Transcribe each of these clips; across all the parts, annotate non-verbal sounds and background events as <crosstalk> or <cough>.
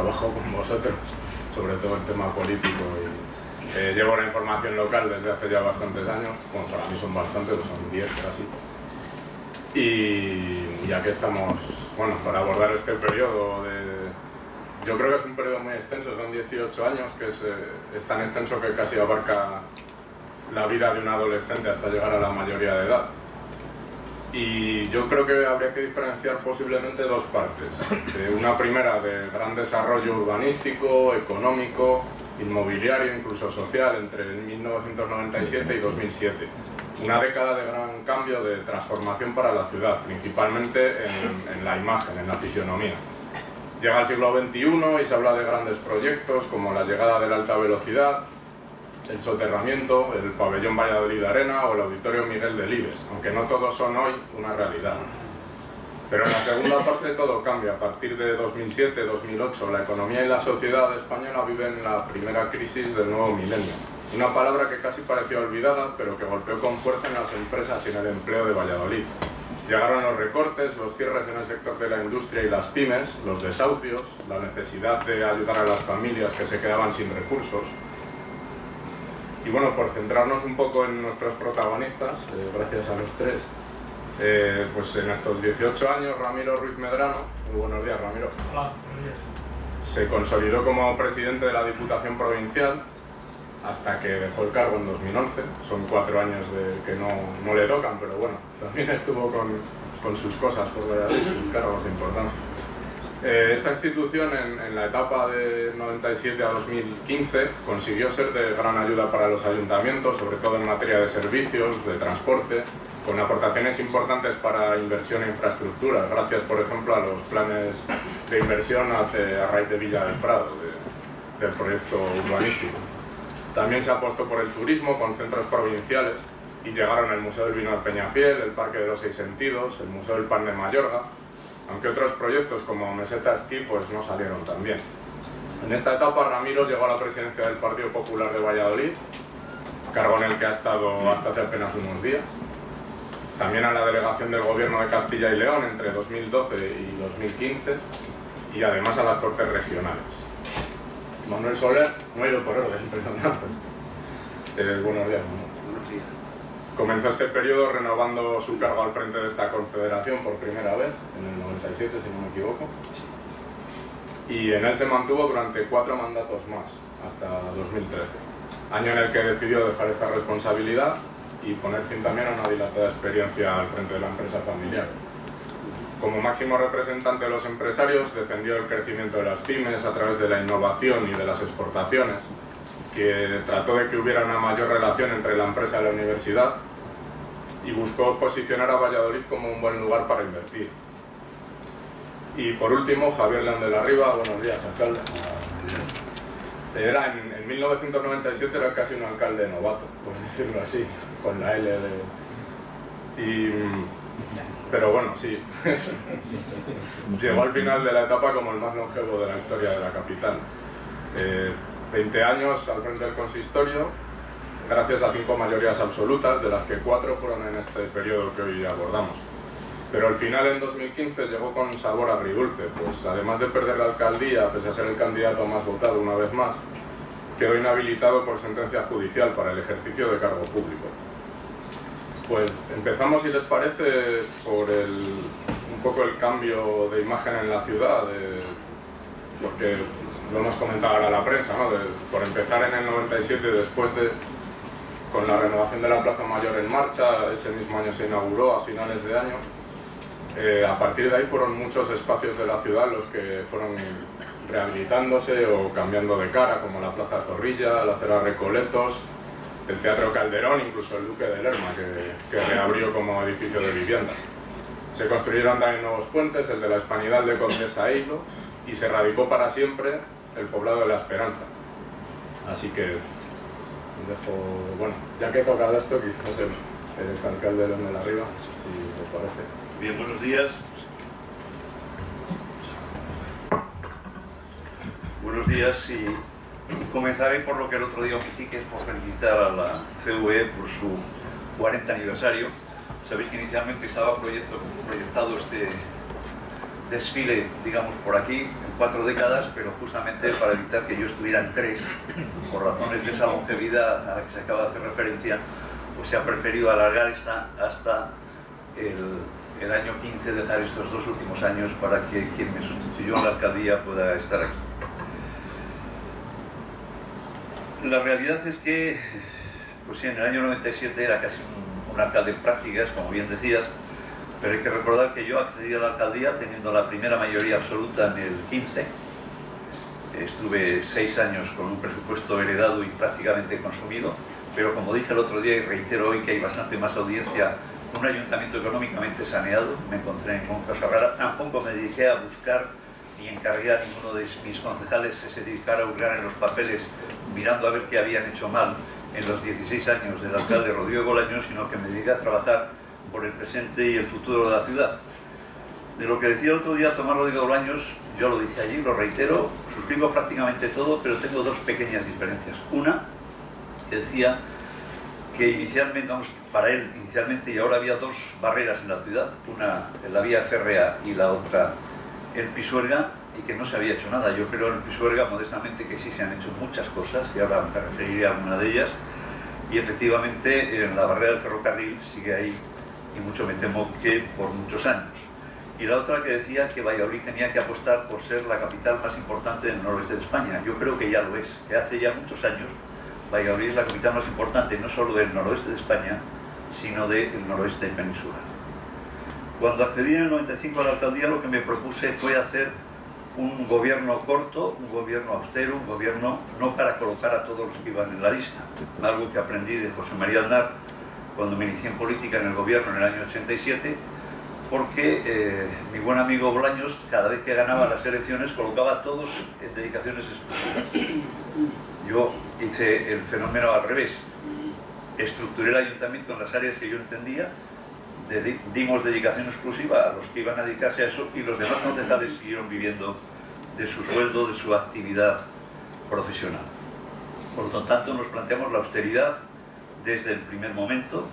trabajo con vosotros, sobre todo el tema político. Y, eh, llevo la información local desde hace ya bastantes años, bueno, para mí son bastantes, son 10 casi. Y ya que estamos, bueno, para abordar este periodo. Yo creo que es un periodo muy extenso, son 18 años, que eh, es tan extenso que casi abarca la vida de un adolescente hasta llegar a la mayoría de edad. Y yo creo que habría que diferenciar posiblemente dos partes. una primera de gran desarrollo urbanístico, económico, inmobiliario, incluso social, entre 1997 y 2007. Una década de gran cambio, de transformación para la ciudad, principalmente en, en la imagen, en la fisionomía. Llega el siglo XXI y se habla de grandes proyectos como la llegada de la alta velocidad, el soterramiento, el pabellón Valladolid Arena o el auditorio Miguel Delibes, aunque no todos son hoy una realidad. Pero en la segunda parte todo cambia. A partir de 2007-2008 la economía y la sociedad española viven la primera crisis del nuevo milenio. Una palabra que casi parecía olvidada, pero que golpeó con fuerza en las empresas y en el empleo de Valladolid. Llegaron los recortes, los cierres en el sector de la industria y las pymes, los desahucios, la necesidad de ayudar a las familias que se quedaban sin recursos, y bueno, por centrarnos un poco en nuestros protagonistas, eh, gracias a los tres, eh, pues en estos 18 años Ramiro Ruiz Medrano, muy buenos días Ramiro, Hola, buenos días. se consolidó como presidente de la Diputación Provincial hasta que dejó el cargo en 2011, son cuatro años de que no, no le tocan, pero bueno, también estuvo con, con sus cosas, por sus cargos de importancia. Eh, esta institución en, la etapa de 97 a 2015 consiguió ser de gran ayuda para los ayuntamientos, sobre todo en materia de servicios, de transporte, con aportaciones importantes para inversión e infraestructura, gracias por ejemplo a los planes de inversión a, raíz de Villa del Prado, del proyecto urbanístico. También se apostó por el turismo con centros provinciales y llegaron el Museo del Vino de Peñafiel, el Parque de los Seis Sentidos, el Museo del Pan de Mayorga, aunque otros proyectos como Meseta Esquí pues no salieron tan bien. En esta etapa Ramiro llegó a la presidencia del Partido Popular de Valladolid, cargo en el que ha estado hasta hace apenas unos días. También a la delegación del Gobierno de Castilla y León entre 2012 y 2015 y además a las Cortes Regionales. Manuel Soler, no he ido por orden. <laughs> Eh, Buenos días. Comenzó este periodo renovando su cargo al frente de esta confederación por primera vez, en el 97 si no me equivoco, y en él se mantuvo durante cuatro mandatos más, hasta 2013, año en el que decidió dejar esta responsabilidad y poner fin también a una dilatada experiencia al frente de la empresa familiar. Como máximo representante de los empresarios, defendió el crecimiento de las pymes a través de la innovación y de las exportaciones, que trató de que hubiera una mayor relación entre la empresa y la universidad y buscó posicionar a Valladolid como un buen lugar para invertir. Y por último, Javier León de buenos días, alcalde. Era en, 1997 era casi un alcalde novato, por decirlo así, con la L de... Y, pero bueno, sí, <laughs> llegó al final de la etapa como el más longevo de la historia de la capital. 20 eh, años al frente del consistorio, gracias a cinco mayorías absolutas, de las que cuatro fueron en este periodo que hoy abordamos. Pero al final, en 2015, llegó con sabor agridulce, pues además de perder la alcaldía, pese a ser el candidato más votado una vez más, quedó inhabilitado por sentencia judicial para el ejercicio de cargo público. Pues empezamos, si les parece, por el, un poco el cambio de imagen en la ciudad, porque lo hemos comentado ahora a la prensa, ¿no? por empezar en el 97, después de con la renovación de la Plaza Mayor en marcha, ese mismo año se inauguró a finales de año. Eh, a partir de ahí fueron muchos espacios de la ciudad los que fueron rehabilitándose o cambiando de cara, como la Plaza Zorrilla, la Cera Recoletos, el Teatro Calderón, incluso el Duque de Lerma, que, que reabrió como edificio de vivienda. Se construyeron también nuevos puentes, el de la Hispanidad de Condesa e Hilo, y se radicó para siempre el poblado de la Esperanza. Así que dejo, bueno, ya que he tocado esto, quizás el, el exalcalde de la Riva, si les parece. Bien, buenos días. Buenos días y comenzaré por lo que el otro día omití, que es por felicitar a la CVE por su 40 aniversario. Sabéis que inicialmente estaba proyectado este, desfile, digamos, por aquí en cuatro décadas, pero justamente para evitar que yo estuviera en tres, por razones de esa longevidad a la que se acaba de hacer referencia, pues se ha preferido alargar esta hasta el, el año 15, dejar estos dos últimos años para que quien me sustituyó en la alcaldía pueda estar aquí. La realidad es que, pues sí, en el año 97 era casi un, un alcalde en prácticas, como bien decías, pero hay que recordar que yo accedí a la alcaldía teniendo la primera mayoría absoluta en el 15. Estuve seis años con un presupuesto heredado y prácticamente consumido, pero como dije el otro día y reitero hoy que hay bastante más audiencia, un ayuntamiento económicamente saneado, me encontré en un caso raro, tampoco me dediqué a buscar ni encargué a ninguno de mis concejales que se dedicara a hurgar en los papeles mirando a ver qué habían hecho mal en los 16 años del alcalde Rodrigo Bolaños, sino que me dediqué a trabajar por el presente y el futuro de la ciudad. De lo que decía el otro día Tomás Rodrigo Bolaños, yo lo dije allí, lo reitero, suscribo prácticamente todo, pero tengo dos pequeñas diferencias. Una, decía que inicialmente, vamos, para él inicialmente y ahora había dos barreras en la ciudad, una en la vía férrea y la otra en Pisuerga, y que no se había hecho nada. Yo creo en Pisuerga, modestamente, que sí se han hecho muchas cosas, y ahora me referiré a una de ellas, y efectivamente en la barrera del ferrocarril sigue ahí y mucho me temo que por muchos años. Y la otra que decía que Valladolid tenía que apostar por ser la capital más importante del noroeste de España. Yo creo que ya lo es, que hace ya muchos años Valladolid es la capital más importante no solo del noroeste de España, sino del noroeste peninsular. Cuando accedí en el 95 a la alcaldía lo que me propuse fue hacer un gobierno corto, un gobierno austero, un gobierno no para colocar a todos los que iban en la lista, algo que aprendí de José María Aznar cuando me inicié en política en el gobierno en el año 87, porque eh, mi buen amigo Bolaños, cada vez que ganaba las elecciones, colocaba todos en dedicaciones exclusivas. Yo hice el fenómeno al revés. Estructuré el ayuntamiento en las áreas que yo entendía, dimos dedicación exclusiva a los que iban a dedicarse a eso y los demás concejales siguieron viviendo de su sueldo, de su actividad profesional. Por lo tanto, nos planteamos la austeridad, desde el primer momento.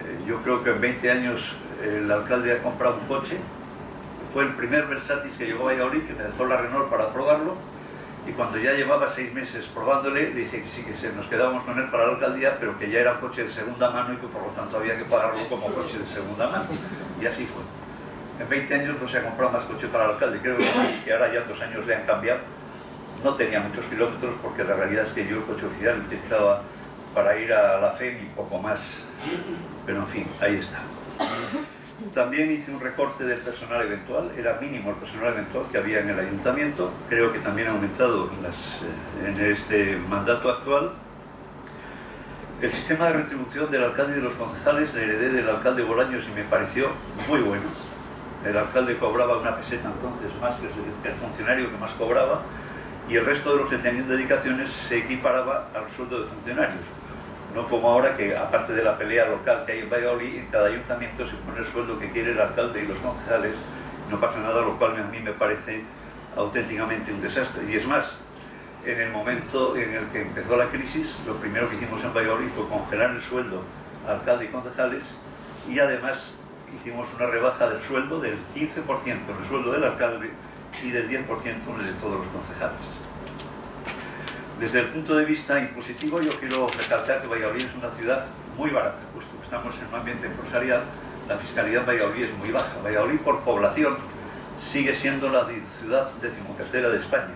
Eh, yo creo que en 20 años el alcalde ha comprado un coche. Fue el primer Versatis que llegó a Valladolid, que me dejó la Renault para probarlo. Y cuando ya llevaba seis meses probándole, le dije que sí, que nos quedábamos con él para la alcaldía, pero que ya era un coche de segunda mano y que por lo tanto había que pagarlo como coche de segunda mano. Y así fue. En 20 años no se ha comprado más coche para el alcalde, creo que ahora ya dos años le han cambiado. No tenía muchos kilómetros porque la realidad es que yo el coche oficial utilizaba para ir a la fe y poco más. Pero en fin, ahí está. También hice un recorte del personal eventual, era mínimo el personal eventual que había en el ayuntamiento, creo que también ha aumentado en, en este mandato actual. El sistema de retribución del alcalde y de los concejales le heredé del alcalde Bolaños y me pareció muy bueno. El alcalde cobraba una peseta entonces más que el funcionario que más cobraba y el resto de los que tenían dedicaciones se equiparaba al sueldo de funcionarios no como ahora que aparte de la pelea local que hay en Valladolid, en cada ayuntamiento se pone el sueldo que quiere el alcalde y los concejales, no pasa nada, lo cual a mí me parece auténticamente un desastre. Y es más, en el momento en el que empezó la crisis, lo primero que hicimos en Valladolid fue congelar el sueldo alcalde y concejales y además hicimos una rebaja del sueldo del 15% en el sueldo del alcalde y del 10% en el de todos los concejales. Desde el punto de vista impositivo, yo quiero recalcar que Valladolid es una ciudad muy barata, puesto que estamos en un ambiente empresarial, la fiscalidad en Valladolid es muy baja. Valladolid, por población, sigue siendo la ciudad decimotercera de España.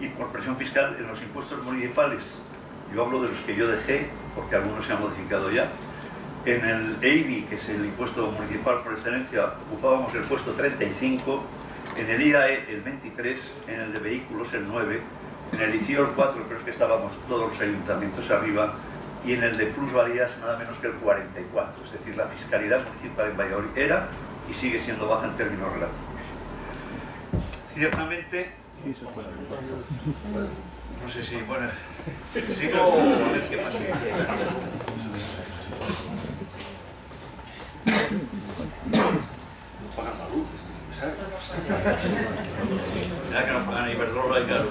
Y por presión fiscal, en los impuestos municipales, yo hablo de los que yo dejé, porque algunos se han modificado ya, en el EIBI, que es el impuesto municipal por excelencia, ocupábamos el puesto 35, en el IAE el 23, en el de vehículos el 9, en el ICIOR 4 creo que estábamos todos los ayuntamientos arriba y en el de plusvalías nada menos que el 44, es decir, la fiscalidad municipal en Valladolid era y sigue siendo baja en términos relativos. Ciertamente, no sé si, bueno, sigo qué pasa. <coughs> No pagan la luz, ya que no pagan Iberdrola y claro.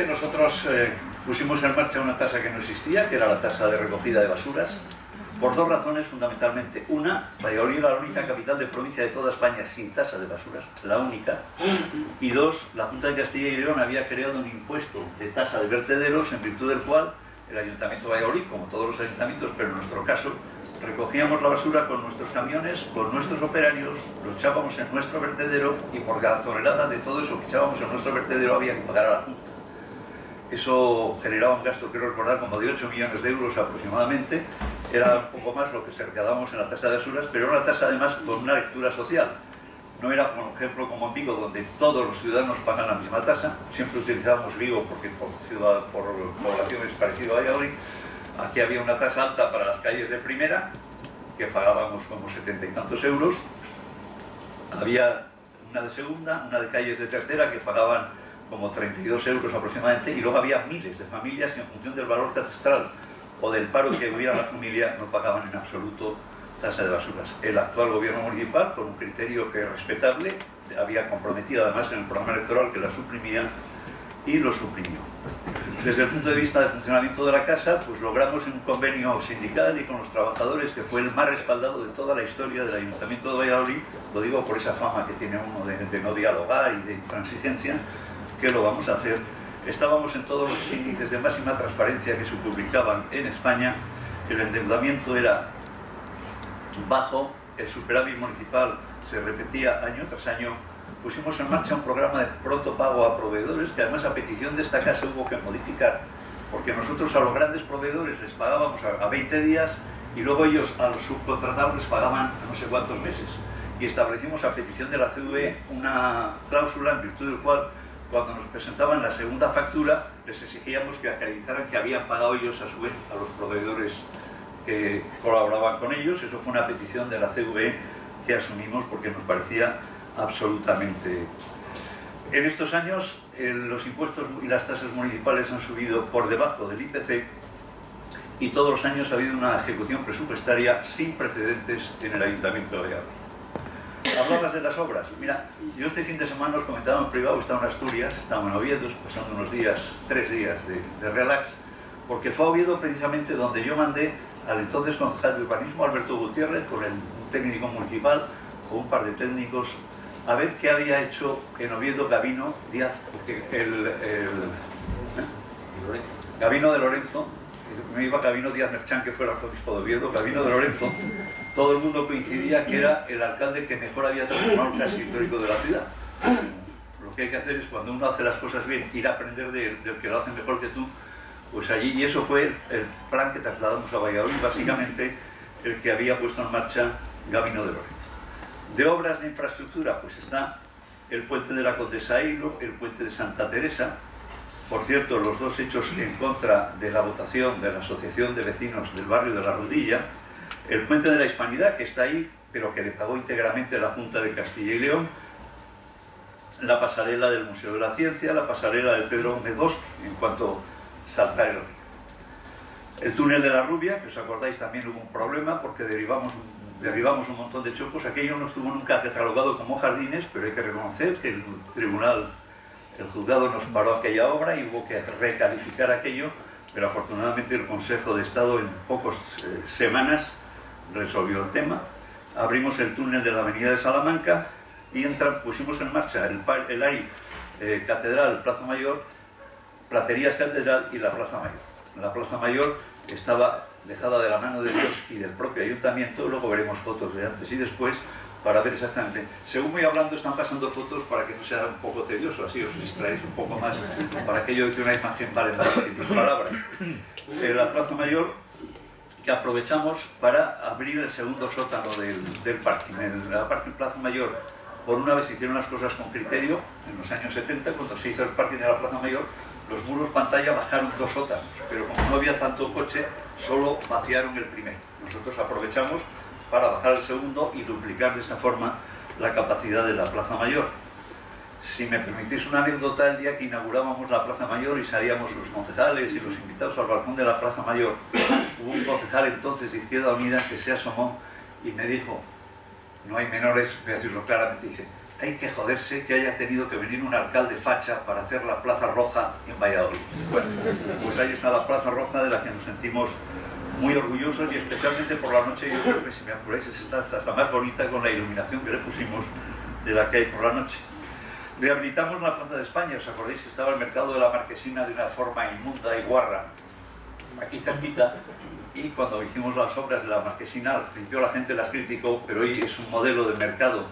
Ciertamente nosotros eh, pusimos en marcha una tasa que no existía, que era la tasa de recogida de basuras, por dos razones fundamentalmente. Una, Valladolid era la única capital de provincia de toda España sin tasa de basuras, la única. Y dos, la Junta de Castilla y León había creado un impuesto de tasa de vertederos en virtud del cual el Ayuntamiento de Valladolid, como todos los ayuntamientos, pero en nuestro caso, recogíamos la basura con nuestros camiones, con nuestros operarios, lo echábamos en nuestro vertedero y por cada tonelada de todo eso que echábamos en nuestro vertedero había que pagar a la Junta. Eso generaba un gasto, quiero recordar, como de 8 millones de euros aproximadamente. Era un poco más lo que se recadábamos en la tasa de basuras, pero era una tasa además con una lectura social. No era, por ejemplo, como en Vigo, donde todos los ciudadanos pagan la misma tasa. Siempre utilizábamos Vigo porque por, ciudad, por población es parecido a Valladolid. Aquí había una tasa alta para las calles de primera, que pagábamos como setenta y tantos euros. Había una de segunda, una de calles de tercera, que pagaban como 32 euros aproximadamente, y luego había miles de familias que en función del valor catastral o del paro que hubiera la familia no pagaban en absoluto tasa de basuras. El actual gobierno municipal, con un criterio que es respetable, había comprometido además en el programa electoral que la suprimía y lo suprimió. Desde el punto de vista del funcionamiento de la casa, pues logramos un convenio sindical y con los trabajadores que fue el más respaldado de toda la historia del Ayuntamiento de Valladolid, lo digo por esa fama que tiene uno de, de no dialogar y de intransigencia, que lo vamos a hacer. Estábamos en todos los índices de máxima transparencia que se publicaban en España, el endeudamiento era bajo, el superávit municipal se repetía año tras año, pusimos en marcha un programa de pronto pago a proveedores que además a petición de esta casa hubo que modificar, porque nosotros a los grandes proveedores les pagábamos a 20 días y luego ellos a los subcontratados les pagaban a no sé cuántos meses. Y establecimos a petición de la CVE una cláusula en virtud del cual cuando nos presentaban la segunda factura les exigíamos que acreditaran que habían pagado ellos a su vez a los proveedores que colaboraban con ellos. Eso fue una petición de la CVE que asumimos porque nos parecía absolutamente... En estos años los impuestos y las tasas municipales han subido por debajo del IPC y todos los años ha habido una ejecución presupuestaria sin precedentes en el Ayuntamiento de Valladolid. Hablabas de las obras. Mira, yo este fin de semana os comentaba en privado, estaba en Asturias, estaba en Oviedo, pasando unos días, tres días de, de relax, porque fue a Oviedo precisamente donde yo mandé al entonces concejal de urbanismo, Alberto Gutiérrez, con el técnico municipal, con un par de técnicos, a ver qué había hecho en Oviedo Gavino Díaz, porque el, el ¿eh? Gavino de Lorenzo, me iba Gavino Díaz Merchán, que fue el arzobispo de Oviedo, Gavino de Lorenzo, todo el mundo coincidía que era el alcalde que mejor había transformado el casco histórico de la ciudad. Lo que hay que hacer es, cuando uno hace las cosas bien, ir a aprender del, del que lo hace mejor que tú, pues allí, y eso fue el plan que trasladamos a Valladolid, básicamente el que había puesto en marcha Gabino de Lorenzo. De obras de infraestructura, pues está el puente de la Condesa Hilo, el puente de Santa Teresa, por cierto, los dos hechos en contra de la votación de la Asociación de Vecinos del Barrio de la Rodilla, el puente de la Hispanidad, que está ahí, pero que le pagó íntegramente la Junta de Castilla y León, la pasarela del Museo de la Ciencia, la pasarela del Pedro Gómez en cuanto saltar el río. El túnel de la Rubia, que os acordáis también hubo un problema porque derivamos, derribamos un montón de chocos, aquello no estuvo nunca catalogado como jardines, pero hay que reconocer que el tribunal, el juzgado nos paró aquella obra y hubo que recalificar aquello, pero afortunadamente el Consejo de Estado en pocas eh, semanas resolvió el tema. Abrimos el túnel de la avenida de Salamanca y pusimos en marcha el, el ARI eh, Catedral Plaza Mayor Platerías Catedral y la Plaza Mayor. La Plaza Mayor estaba dejada de la mano de Dios y del propio ayuntamiento, luego veremos fotos de antes y después para ver exactamente. Según voy hablando están pasando fotos para que no sea un poco tedioso, así os distraéis un poco más, para aquello de que una imagen vale más que mil palabras. Eh, la Plaza Mayor que aprovechamos para abrir el segundo sótano del, del parking. En la parking Plaza Mayor, por una vez se hicieron las cosas con criterio, en los años 70, cuando se hizo el parking de la Plaza Mayor, los muros pantalla bajaron dos sótanos, pero como no había tanto coche, solo vaciaron el primero. Nosotros aprovechamos para bajar el segundo y duplicar de esta forma la capacidad de la Plaza Mayor. Si me permitís una anécdota, el día que inaugurábamos la Plaza Mayor y salíamos los concejales y los invitados al balcón de la Plaza Mayor, hubo un concejal entonces de Izquierda Unida que se asomó y me dijo, no hay menores, voy a decirlo claramente, dice, hay que joderse que haya tenido que venir un alcalde facha para hacer la Plaza Roja en Valladolid. Bueno, pues ahí está la Plaza Roja de la que nos sentimos muy orgullosos y especialmente por la noche, yo creo que si me apuráis está hasta más bonita con la iluminación que le pusimos de la que hay por la noche. Rehabilitamos la Plaza de España, ¿os acordáis que estaba el mercado de la Marquesina de una forma inmunda y guarra? Aquí cerquita, y cuando hicimos las obras de la Marquesina, al principio la gente las criticó, pero hoy es un modelo de mercado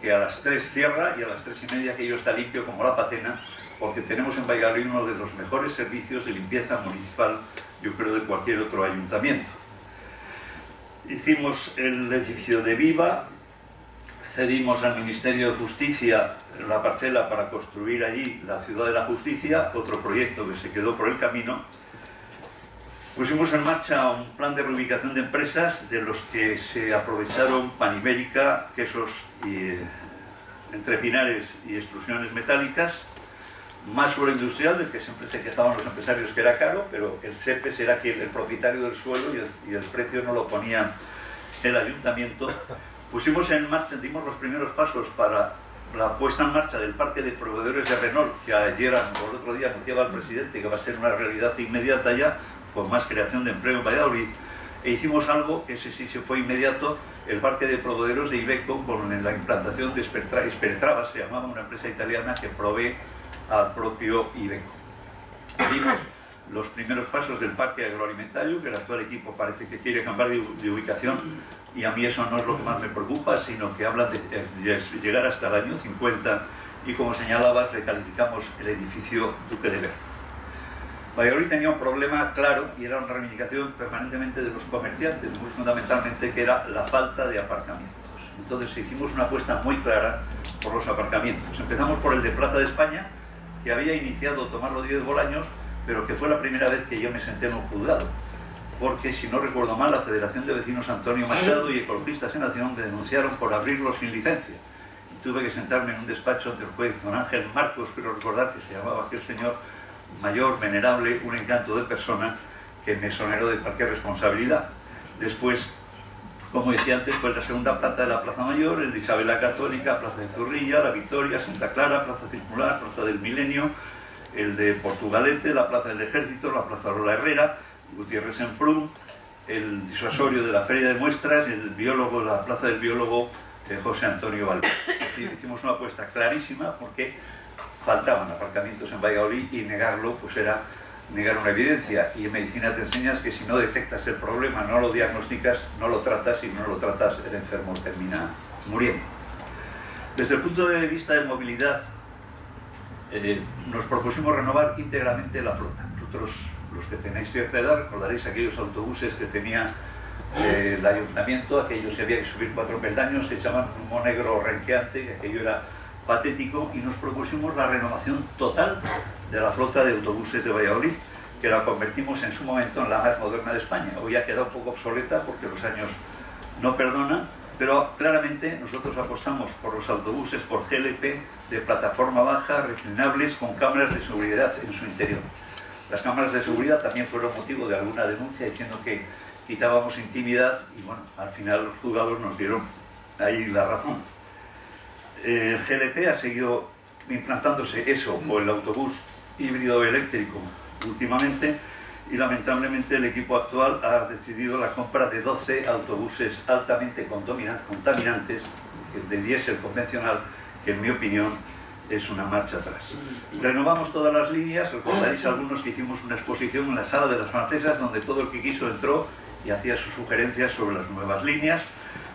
que a las 3 cierra y a las 3 y media aquello está limpio como la patena, porque tenemos en Valladolid uno de los mejores servicios de limpieza municipal, yo creo, de cualquier otro ayuntamiento. Hicimos el edificio de Viva, cedimos al Ministerio de Justicia la parcela para construir allí la Ciudad de la Justicia, otro proyecto que se quedó por el camino, Pusimos en marcha un plan de reubicación de empresas de los que se aprovecharon Panibérica, quesos eh, entre pinares y extrusiones metálicas, más suelo industrial, del que siempre se quejaban los empresarios que era caro, pero el SEPES era quien, el propietario del suelo y el, y el precio no lo ponía el ayuntamiento. Pusimos en marcha, dimos los primeros pasos para la puesta en marcha del parque de proveedores de Renault, que ayer o el otro día anunciaba el presidente que va a ser una realidad inmediata ya, con más creación de empleo en Valladolid, e hicimos algo que ese sí se fue inmediato, el parque de proveedores de Ibeco con la implantación de Espertrava, se llamaba una empresa italiana que provee al propio Ibeco. Dimos los primeros pasos del parque agroalimentario, que el actual equipo parece que quiere cambiar de, ubicación, y a mí eso no es lo que más me preocupa, sino que hablan de llegar hasta el año 50, y como señalabas, recalificamos el edificio Duque de Ver. Valladolid tenía un problema claro y era una reivindicación permanentemente de los comerciantes, muy fundamentalmente, que era la falta de aparcamientos. Entonces hicimos una apuesta muy clara por los aparcamientos. Empezamos por el de Plaza de España, que había iniciado tomarlo 10 Bolaños, pero que fue la primera vez que yo me senté en un juzgado. Porque, si no recuerdo mal, la Federación de Vecinos Antonio Machado y Ecologistas en Nación me denunciaron por abrirlo sin licencia. Y tuve que sentarme en un despacho ante el juez don Ángel Marcos, quiero recordar que se llamaba aquel señor, mayor, venerable, un encanto de persona que me exoneró de cualquier responsabilidad. Después, como decía antes, fue la segunda planta de la Plaza Mayor, el de Isabel la Católica, Plaza de Zorrilla, La Victoria, Santa Clara, Plaza Circular, Plaza del Milenio, el de Portugalete, la Plaza del Ejército, la Plaza Lola Herrera, Gutiérrez en Prum, el disuasorio de la Feria de Muestras, el biólogo, la Plaza del Biólogo de José Antonio Valverde. hicimos una apuesta clarísima porque faltaban aparcamientos en Valladolid y negarlo pues era negar una evidencia. Y en medicina te enseñas que si no detectas el problema, no lo diagnosticas, no lo tratas y no lo tratas, el enfermo termina muriendo. Desde el punto de vista de movilidad, eh, nos propusimos renovar íntegramente la flota. Vosotros, los que tenéis cierta edad, recordaréis aquellos autobuses que tenía eh, el ayuntamiento, aquellos que había que subir cuatro peldaños, se echaban un negro renqueante, aquello era patético y nos propusimos la renovación total de la flota de autobuses de Valladolid, que la convertimos en su momento en la más moderna de España. Hoy ha quedado un poco obsoleta porque los años no perdonan, pero claramente nosotros apostamos por los autobuses por GLP de plataforma baja, reclinables, con cámaras de seguridad en su interior. Las cámaras de seguridad también fueron motivo de alguna denuncia diciendo que quitábamos intimidad y bueno, al final los juzgados nos dieron ahí la razón el GLP ha seguido implantándose eso o el autobús híbrido eléctrico últimamente y lamentablemente el equipo actual ha decidido la compra de 12 autobuses altamente contaminantes de diésel convencional que en mi opinión es una marcha atrás. Renovamos todas las líneas, recordaréis algunos que hicimos una exposición en la sala de las francesas donde todo el que quiso entró y hacía sus sugerencias sobre las nuevas líneas,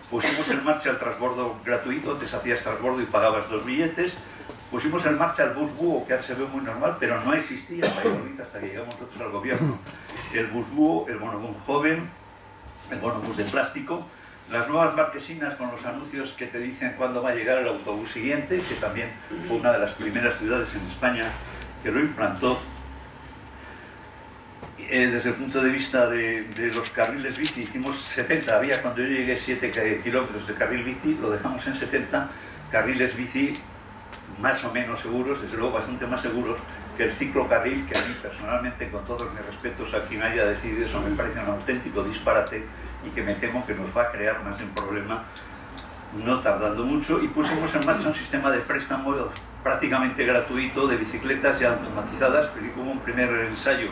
pusimos en marcha el transbordo gratuito, antes hacías transbordo y pagabas dos billetes, pusimos en marcha el bus búho, que ahora se ve muy normal, pero no existía en Valladolid hasta que llegamos nosotros al gobierno. El bus búho, el bonobús joven, el bonobús de plástico, las nuevas marquesinas con los anuncios que te dicen cuándo va a llegar el autobús siguiente, que también fue una de las primeras ciudades en España que lo implantó, eh, desde el punto de vista de, los carriles bici, hicimos 70, había cuando yo llegué 7 kilómetros de carril bici, lo dejamos en 70, carriles bici más o menos seguros, desde luego bastante más seguros que el ciclocarril, que a mí personalmente, con todos mis respetos a quien haya decidido eso, me parece un auténtico disparate y que me temo que nos va a crear más un problema no tardando mucho, y pusimos en marcha un sistema de préstamo prácticamente gratuito de bicicletas ya automatizadas, pero hubo un primer ensayo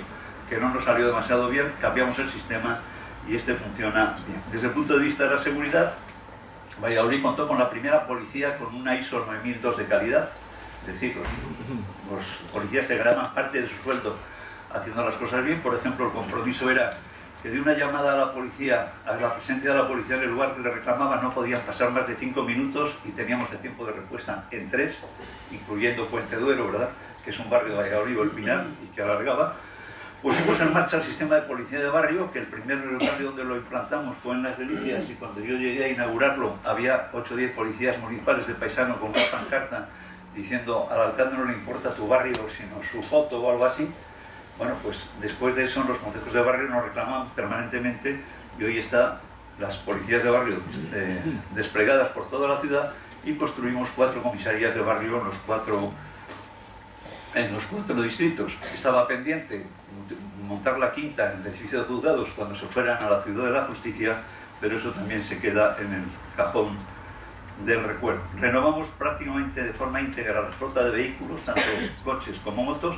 que no nos salió demasiado bien, cambiamos el sistema y este funciona bien. Desde el punto de vista de la seguridad, Valladolid contó con la primera policía con una ISO 9002 de calidad, es decir, los, policías se ganaban parte de su sueldo haciendo las cosas bien, por ejemplo, el compromiso era que de una llamada a la policía, a la presencia de la policía en el lugar que le reclamaba, no podían pasar más de cinco minutos y teníamos el tiempo de respuesta en tres, incluyendo Puente Duero, ¿verdad?, que es un barrio de Valladolid, el Pinar, y que alargaba, Pusimos en marcha el sistema de policía de barrio, que el primer barrio donde lo implantamos fue en Las Delicias y cuando yo llegué a inaugurarlo había 8 o 10 policías municipales de paisano con una pancarta diciendo al alcalde no le importa tu barrio sino su foto o algo así. Bueno, pues después de eso los consejos de barrio nos reclaman permanentemente y hoy están las policías de barrio eh, desplegadas por toda la ciudad y construimos cuatro comisarías de barrio en los cuatro en los cuatro distritos. Estaba pendiente montar la quinta en edificio de juzgados cuando se fueran a la ciudad de la justicia, pero eso también se queda en el cajón del recuerdo. Renovamos prácticamente de forma íntegra la flota de vehículos, tanto coches como motos.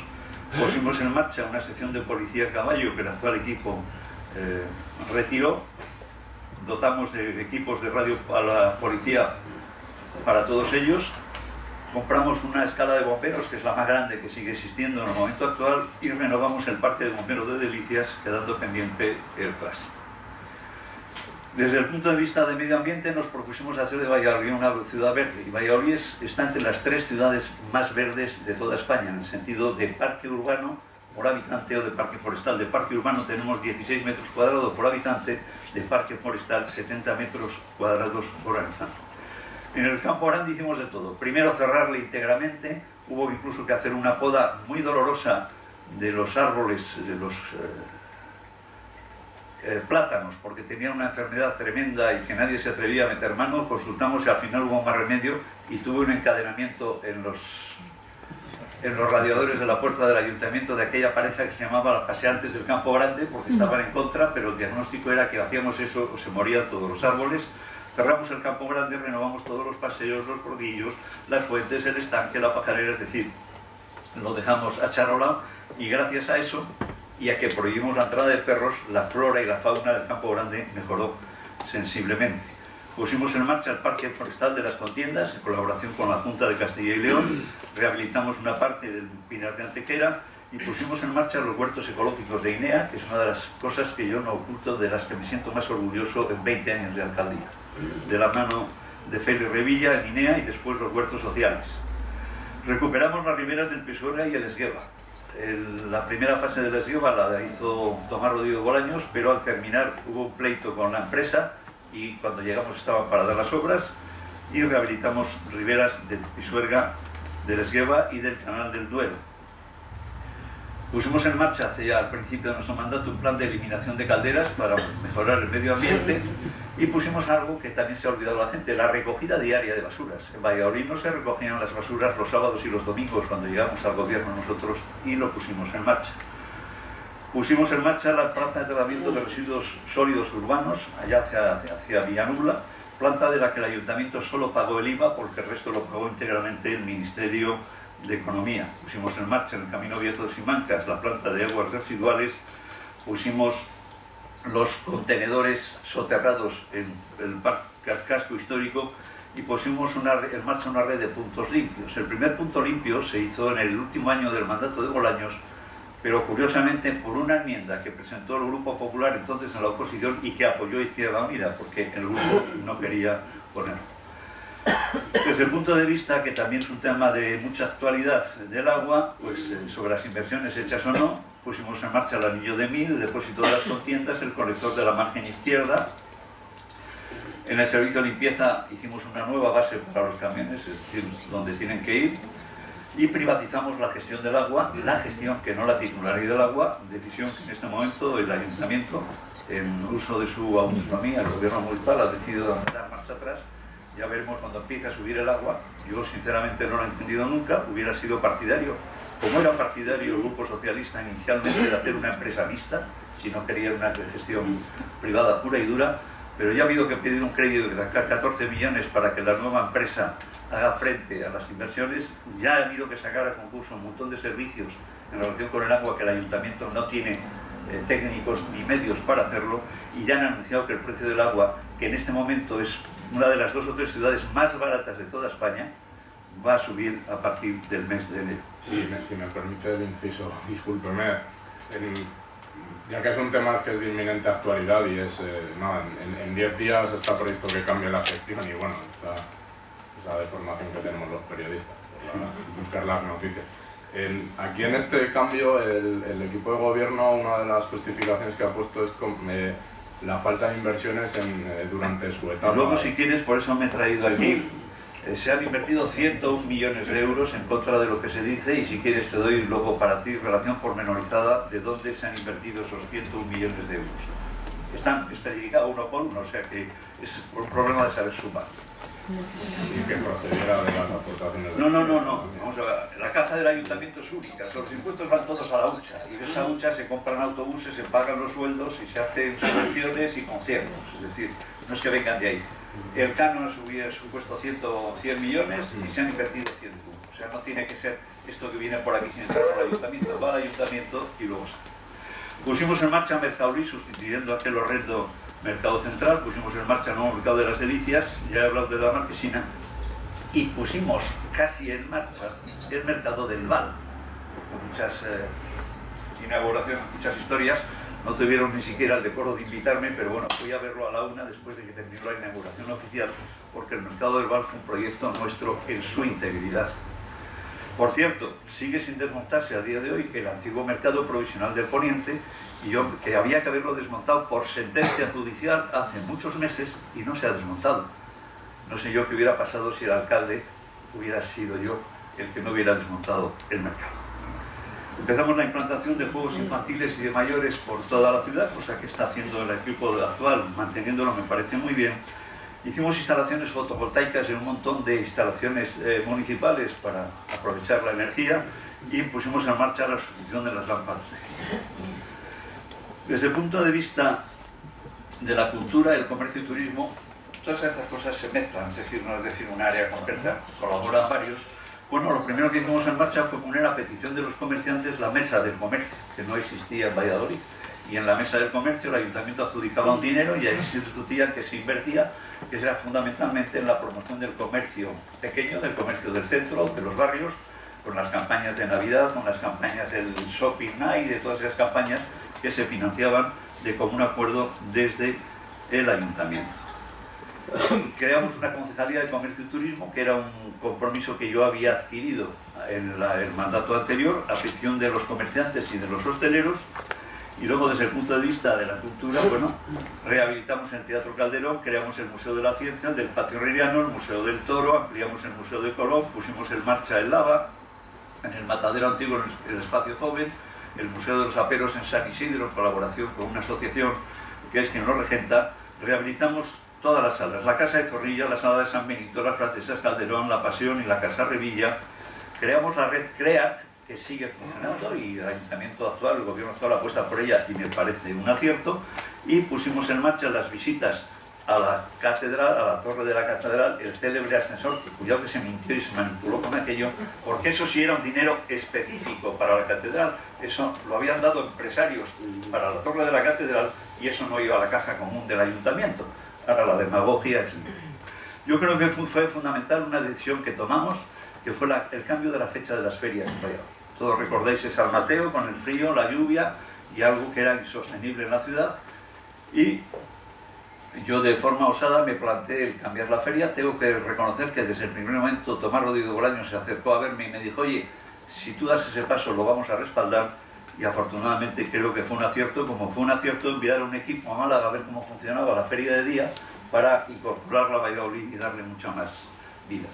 Pusimos en marcha una sección de policía a caballo que el actual equipo eh, retiró. Dotamos de equipos de radio a la policía para todos ellos compramos una escala de bomberos, que es la más grande que sigue existiendo en el momento actual, y renovamos el parque de bomberos de Delicias, quedando pendiente el CLAS. Desde el punto de vista de medio ambiente nos propusimos hacer de Valladolid una ciudad verde, y Valladolid está entre las tres ciudades más verdes de toda España, en el sentido de parque urbano por habitante o de parque forestal. De parque urbano tenemos 16 metros cuadrados por habitante, de parque forestal 70 metros cuadrados por habitante. En el campo grande hicimos de todo. Primero cerrarle íntegramente, hubo incluso que hacer una poda muy dolorosa de los árboles, de los eh, eh, plátanos, porque tenían una enfermedad tremenda y que nadie se atrevía a meter mano. Consultamos y al final hubo más remedio y tuve un encadenamiento en los, en los radiadores de la puerta del ayuntamiento de aquella pareja que se llamaba las paseantes del campo grande, porque estaban en contra, pero el diagnóstico era que hacíamos eso o se morían todos los árboles Cerramos el campo grande, renovamos todos los paseos, los rodillos, las fuentes, el estanque, la pajarera, es decir, lo dejamos acharolado y gracias a eso y a que prohibimos la entrada de perros, la flora y la fauna del campo grande mejoró sensiblemente. Pusimos en marcha el Parque Forestal de las Contiendas en colaboración con la Junta de Castilla y León, rehabilitamos una parte del Pinar de Antequera y pusimos en marcha los huertos ecológicos de INEA, que es una de las cosas que yo no oculto, de las que me siento más orgulloso en 20 años de alcaldía de la mano de Félix Revilla en Inea y después los huertos sociales. Recuperamos las riberas del Pisuerga y el Esgueva. la primera fase del Esgueva la hizo Tomás Rodrigo Bolaños, pero al terminar hubo un pleito con la empresa y cuando llegamos estaban paradas las obras y rehabilitamos riberas del Pisuerga, del Esgueva y del Canal del Duero. Pusimos en marcha hacia el principio de nuestro mandato un plan de eliminación de calderas para mejorar el medio ambiente y pusimos algo que también se ha olvidado la gente, la recogida diaria de basuras. En Valladolid no se recogían las basuras los sábados y los domingos cuando llegamos al gobierno nosotros y lo pusimos en marcha. Pusimos en marcha la planta de tratamiento de residuos sólidos urbanos, allá hacia, hacia Villanubla, planta de la que el ayuntamiento solo pagó el IVA porque el resto lo pagó íntegramente el Ministerio de Economía. Pusimos en marcha en el Camino Viejo de Simancas la planta de aguas residuales, pusimos los contenedores soterrados en el casco histórico y pusimos en marcha una red de puntos limpios. El primer punto limpio se hizo en el último año del mandato de Bolaños, pero curiosamente por una enmienda que presentó el Grupo Popular entonces en la oposición y que apoyó Izquierda Unida, porque el grupo no quería ponerlo. Desde el punto de vista, que también es un tema de mucha actualidad del agua, pues eh, sobre las inversiones hechas o no, pusimos en marcha el anillo de mil, el depósito de las contiendas, el colector de la margen izquierda. En el servicio de limpieza hicimos una nueva base para los camiones, es decir, donde tienen que ir. Y privatizamos la gestión del agua, la gestión que no la titularidad del agua, decisión que en este momento el ayuntamiento, en uso de su autonomía, el gobierno municipal ha decidido dar marcha atrás ya veremos cuando empiece a subir el agua. Yo sinceramente no lo he entendido nunca, hubiera sido partidario, como era partidario el Grupo Socialista inicialmente de hacer una empresa mixta, si no quería una gestión privada pura y dura, pero ya ha habido que pedir un crédito de 14 millones para que la nueva empresa haga frente a las inversiones, ya ha habido que sacar a concurso un montón de servicios en relación con el agua que el ayuntamiento no tiene eh, técnicos ni medios para hacerlo y ya han anunciado que el precio del agua, que en este momento es una de las dos o tres ciudades más baratas de toda España, va a subir a partir del mes de enero. Sí, si me permite el inciso, <laughs> discúlpeme, ya que es un tema que es de inminente actualidad y es, eh, nada, en 10 días está previsto que cambie la gestión y bueno, esta, esa deformación que tenemos los periodistas, buscar las noticias. aquí en este cambio, el, equipo de gobierno, una de las justificaciones que ha puesto es eh, la falta de inversiones en, eh, durante su etapa. luego, si quieres, por eso me he traído aquí eh, se han invertido 101 millones de euros en contra de lo que se dice y si quieres te doy luego para ti relación pormenorizada de dónde se han invertido esos 101 millones de euros. Están especificados uno por uno, o sea que es un problema de saber sumar. Y que procediera de las aportaciones. No, no, no, no. Vamos a ver. La caja del ayuntamiento es única. Los impuestos van todos a la hucha. Y de esa hucha se compran autobuses, se pagan los sueldos y se hacen subvenciones y conciertos. Es decir, no es que vengan de ahí. El canon hubiera supuesto 100, 100 millones y se han invertido 100 O sea, no tiene que ser esto que viene por aquí sin entrar por el ayuntamiento, va al ayuntamiento y luego sale. Pusimos en marcha Mercauri, sustituyendo a aquel horrendo Mercado Central, pusimos en marcha el nuevo Mercado de las Delicias, ya he hablado de la Marquesina, y pusimos casi en marcha el Mercado del Val, con muchas eh, inauguraciones, muchas historias, no tuvieron ni siquiera el decoro de invitarme, pero bueno, fui a verlo a la una después de que terminó la inauguración oficial, porque el Mercado del Val fue un proyecto nuestro en su integridad. Por cierto, sigue sin desmontarse a día de hoy el antiguo mercado provisional del Poniente, que había que haberlo desmontado por sentencia judicial hace muchos meses y no se ha desmontado. No sé yo qué hubiera pasado si el alcalde hubiera sido yo el que no hubiera desmontado el mercado. Empezamos la implantación de juegos infantiles y de mayores por toda la ciudad, cosa que está haciendo el equipo actual, manteniéndolo me parece muy bien. Hicimos instalaciones fotovoltaicas en un montón de instalaciones eh, municipales para aprovechar la energía y pusimos en marcha la sustitución de las lámparas. Desde el punto de vista de la cultura, el comercio y turismo, todas estas cosas se mezclan, es decir, no es decir un área concreta, colaboran varios, bueno, lo primero que hicimos en marcha fue poner a petición de los comerciantes la mesa del comercio, que no existía en Valladolid. Y en la mesa del comercio el ayuntamiento adjudicaba un dinero y ahí se discutía que se invertía, que era fundamentalmente en la promoción del comercio pequeño, del comercio del centro, de los barrios, con las campañas de Navidad, con las campañas del Shopping Night, de todas esas campañas que se financiaban de común acuerdo desde el ayuntamiento. <coughs> creamos una concejalía de comercio y turismo, que era un compromiso que yo había adquirido en el mandato anterior, a petición de los comerciantes y de los hosteleros, y luego desde el punto de vista de la cultura, bueno, rehabilitamos el Teatro Calderón, creamos el Museo de la Ciencia, el del Patio Herreriano, el Museo del Toro, ampliamos el Museo de Colón, pusimos en marcha el Lava, en el Matadero Antiguo, el Espacio Joven, el Museo de los Aperos en San Isidro, en colaboración con una asociación que es quien lo regenta, rehabilitamos todas las salas, la Casa de Zorrilla, la Sala de San Benito, las Francesas Calderón, La Pasión y la Casa Revilla. Creamos la red CREAT, que sigue funcionando y el ayuntamiento actual, el gobierno actual apuesta por ella y me parece un acierto. Y pusimos en marcha las visitas a la catedral, a la torre de la catedral, el célebre ascensor, que cuidado que se mintió y se manipuló con aquello, porque eso sí era un dinero específico para la catedral, eso lo habían dado empresarios para la torre de la catedral y eso no iba a la caja común del ayuntamiento. Ahora la demagogia es... Yo creo que fue fundamental una decisión que tomamos, que fue el cambio de la fecha de las ferias Todos recordáis ese San Mateo con el frío, la lluvia y algo que era insostenible en la ciudad. Y yo de forma osada me planteé el cambiar la feria. Tengo que reconocer que desde el primer momento Tomás Rodrigo Bolaño se acercó a verme y me dijo, oye, si tú das ese paso lo vamos a respaldar y afortunadamente creo que fue un acierto, como fue un acierto enviar a un equipo a Málaga a ver cómo funcionaba la feria de día para incorporarla a Valladolid y darle mucha más vida.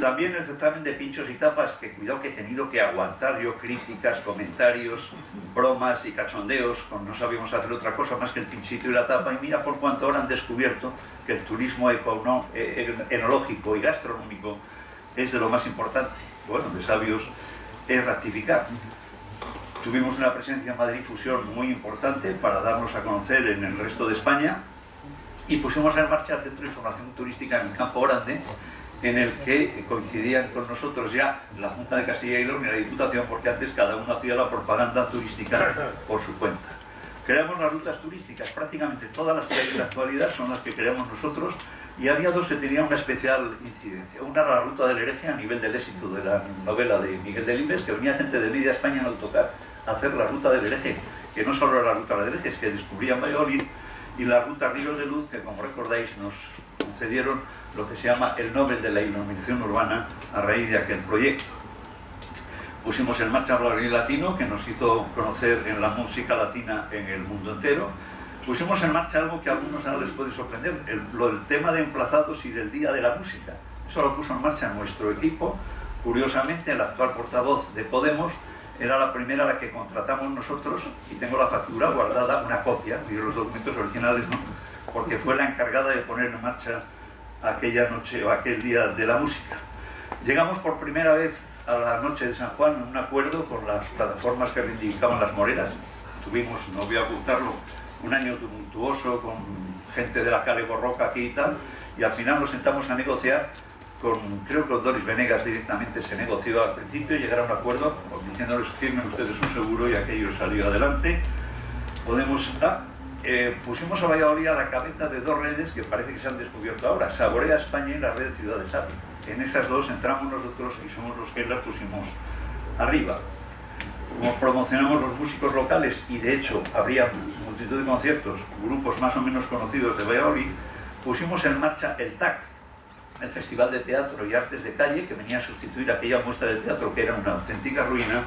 También el certamen de pinchos y tapas, que cuidado que he tenido que aguantar yo críticas, comentarios, bromas y cachondeos, con no sabíamos hacer otra cosa más que el pinchito y la tapa, y mira por cuánto ahora han descubierto que el turismo e-, enológico y gastronómico es de lo más importante. Bueno, de sabios es ratificar. Tuvimos una presencia en Madrid Fusión muy importante para darnos a conocer en el resto de España y pusimos en marcha el Centro de Información Turística en el Campo Grande, en el que coincidían con nosotros ya la Junta de Castilla y León y la Diputación, porque antes cada uno hacía la propaganda turística por su cuenta. Creamos las rutas turísticas, prácticamente todas las que hay en la actualidad son las que creamos nosotros, y había dos que tenían una especial incidencia. Una era la ruta del hereje a nivel del éxito de la novela de Miguel Delibes, que venía gente de media España en autocar a hacer la ruta del hereje, que no solo era la ruta del hereje, es que descubrían Valladolid, y la ruta Ríos de Luz, que como recordáis nos concedieron lo que se llama el Nobel de la Iluminación Urbana a raíz de aquel proyecto. Pusimos en marcha el Latino, que nos hizo conocer en la música latina en el mundo entero, pusimos en marcha algo que a algunos ahora les puede sorprender, el, lo, tema de emplazados y del Día de la Música. Eso lo puso en marcha nuestro equipo. Curiosamente, el actual portavoz de Podemos era la primera a la que contratamos nosotros y tengo la factura guardada, una copia, y los documentos originales no, porque fue la encargada de poner en marcha aquella noche o aquel día de la música. Llegamos por primera vez a la noche de San Juan en un acuerdo con las plataformas que reivindicaban las moreras. Tuvimos, no voy a ocultarlo, un año tumultuoso con gente de la calle Borroca aquí y tal, y al final nos sentamos a negociar con, creo que con Doris Venegas directamente se negoció al principio, llegaron a un acuerdo diciéndoles firmen ustedes un seguro y aquello salió adelante. Podemos, ah, eh, pusimos a Valladolid a la cabeza de dos redes que parece que se han descubierto ahora, Saborea España y la red Ciudades Hábil. En esas dos entramos nosotros y somos los que las pusimos arriba. Como promocionamos los músicos locales y de hecho habría multitud de conciertos, grupos más o menos conocidos de Valladolid, pusimos en marcha el TAC, el Festival de Teatro y Artes de Calle, que venía a sustituir aquella muestra de teatro que era una auténtica ruina,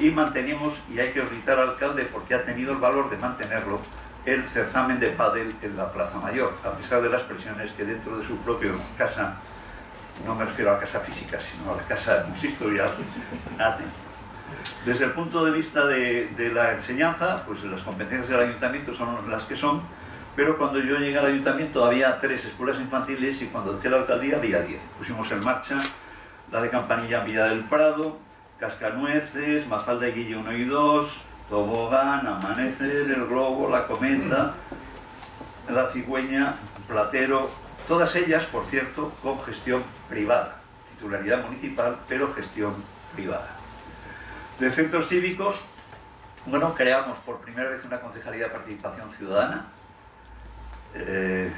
y mantenemos, y hay que gritar al alcalde porque ha tenido el valor de mantenerlo, el certamen de pádel en la Plaza Mayor, a pesar de las presiones que dentro de su propia casa, no me refiero a la casa física, sino a la casa consistorial, ha. Desde el punto de vista de, de, la enseñanza, pues las competencias del ayuntamiento son las que son, pero cuando yo llegué al ayuntamiento había tres escuelas infantiles y cuando entré a la alcaldía había diez. Pusimos en marcha la de Campanilla en Villa del Prado, Cascanueces, Mafalda y Guille 1 y 2, Tobogán, Amanecer, El Globo, La Cometa, La Cigüeña, Platero, todas ellas, por cierto, con gestión privada, titularidad municipal, pero gestión privada. De centros cívicos, bueno, creamos por primera vez una concejalía de participación ciudadana eh,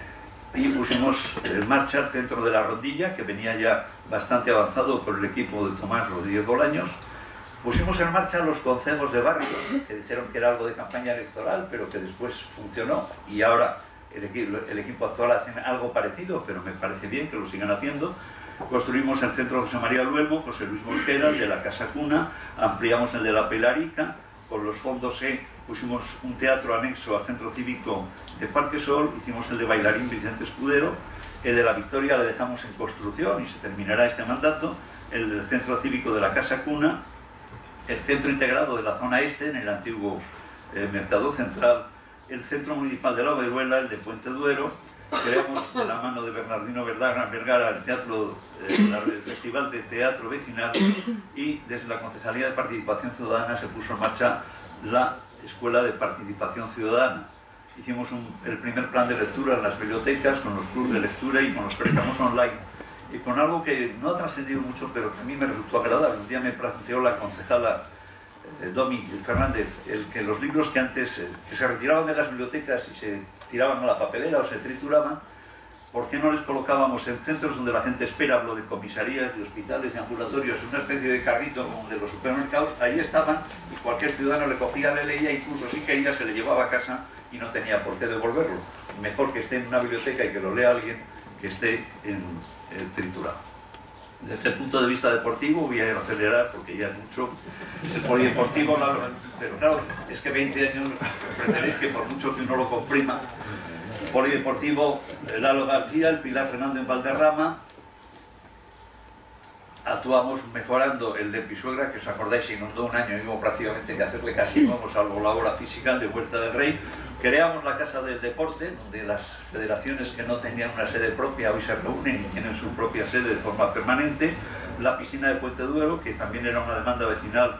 y pusimos en marcha el centro de la rondilla, que venía ya bastante avanzado por el equipo de Tomás Rodríguez Bolaños. Pusimos en marcha los consejos de barrio, que dijeron que era algo de campaña electoral, pero que después funcionó y ahora el, equipo, el equipo actual hace algo parecido, pero me parece bien que lo sigan haciendo. Construimos el centro José María Luelmo, José Luis Mosquera, el de la Casa Cuna, ampliamos el de la Pelarica, con los fondos E pusimos un teatro anexo al centro cívico de Parque Sol, hicimos el de bailarín Vicente Escudero, el de la Victoria le dejamos en construcción y se terminará este mandato, el del centro cívico de la Casa Cuna, el centro integrado de la zona este, en el antiguo eh, Mercado Central, el centro municipal de la Overuela, el de Puente Duero, creamos de la mano de Bernardino Vergara, Vergara el, teatro, eh, el Festival de Teatro Vecinal y desde la Concejalía de Participación Ciudadana se puso en marcha la Escuela de Participación Ciudadana. Hicimos el primer plan de lectura en las bibliotecas, con los clubes de lectura y con los préstamos online. Y con algo que no ha trascendido mucho, pero que a mí me resultó agradable. Un día me planteó la concejala eh, Domi Fernández, el que los libros que antes eh, que se retiraban de las bibliotecas y se tiraban a la papelera o se trituraban, ¿por qué no les colocábamos en centros donde la gente espera, hablo de comisarías, de hospitales, de ambulatorios, una especie de carrito como de los supermercados? Ahí estaban y cualquier ciudadano le cogía, le leía, incluso si quería se le llevaba a casa y no tenía por qué devolverlo. Mejor que esté en una biblioteca y que lo lea alguien que esté en, en triturado. Desde el punto de vista deportivo voy a acelerar porque ya es mucho. El polideportivo, pero claro, es que 20 años comprenderéis que por mucho que uno lo comprima, el polideportivo, Lalo García, el Pilar Fernando en Valderrama, actuamos mejorando el de Pisuegra, que os acordáis, se inundó un año y prácticamente que hacerle casi nuevo, salvo la obra física de Huerta del Rey. Creamos la Casa del Deporte, donde las federaciones que no tenían una sede propia hoy se reúnen y tienen su propia sede de forma permanente. La piscina de Puente Duero, que también era una demanda vecinal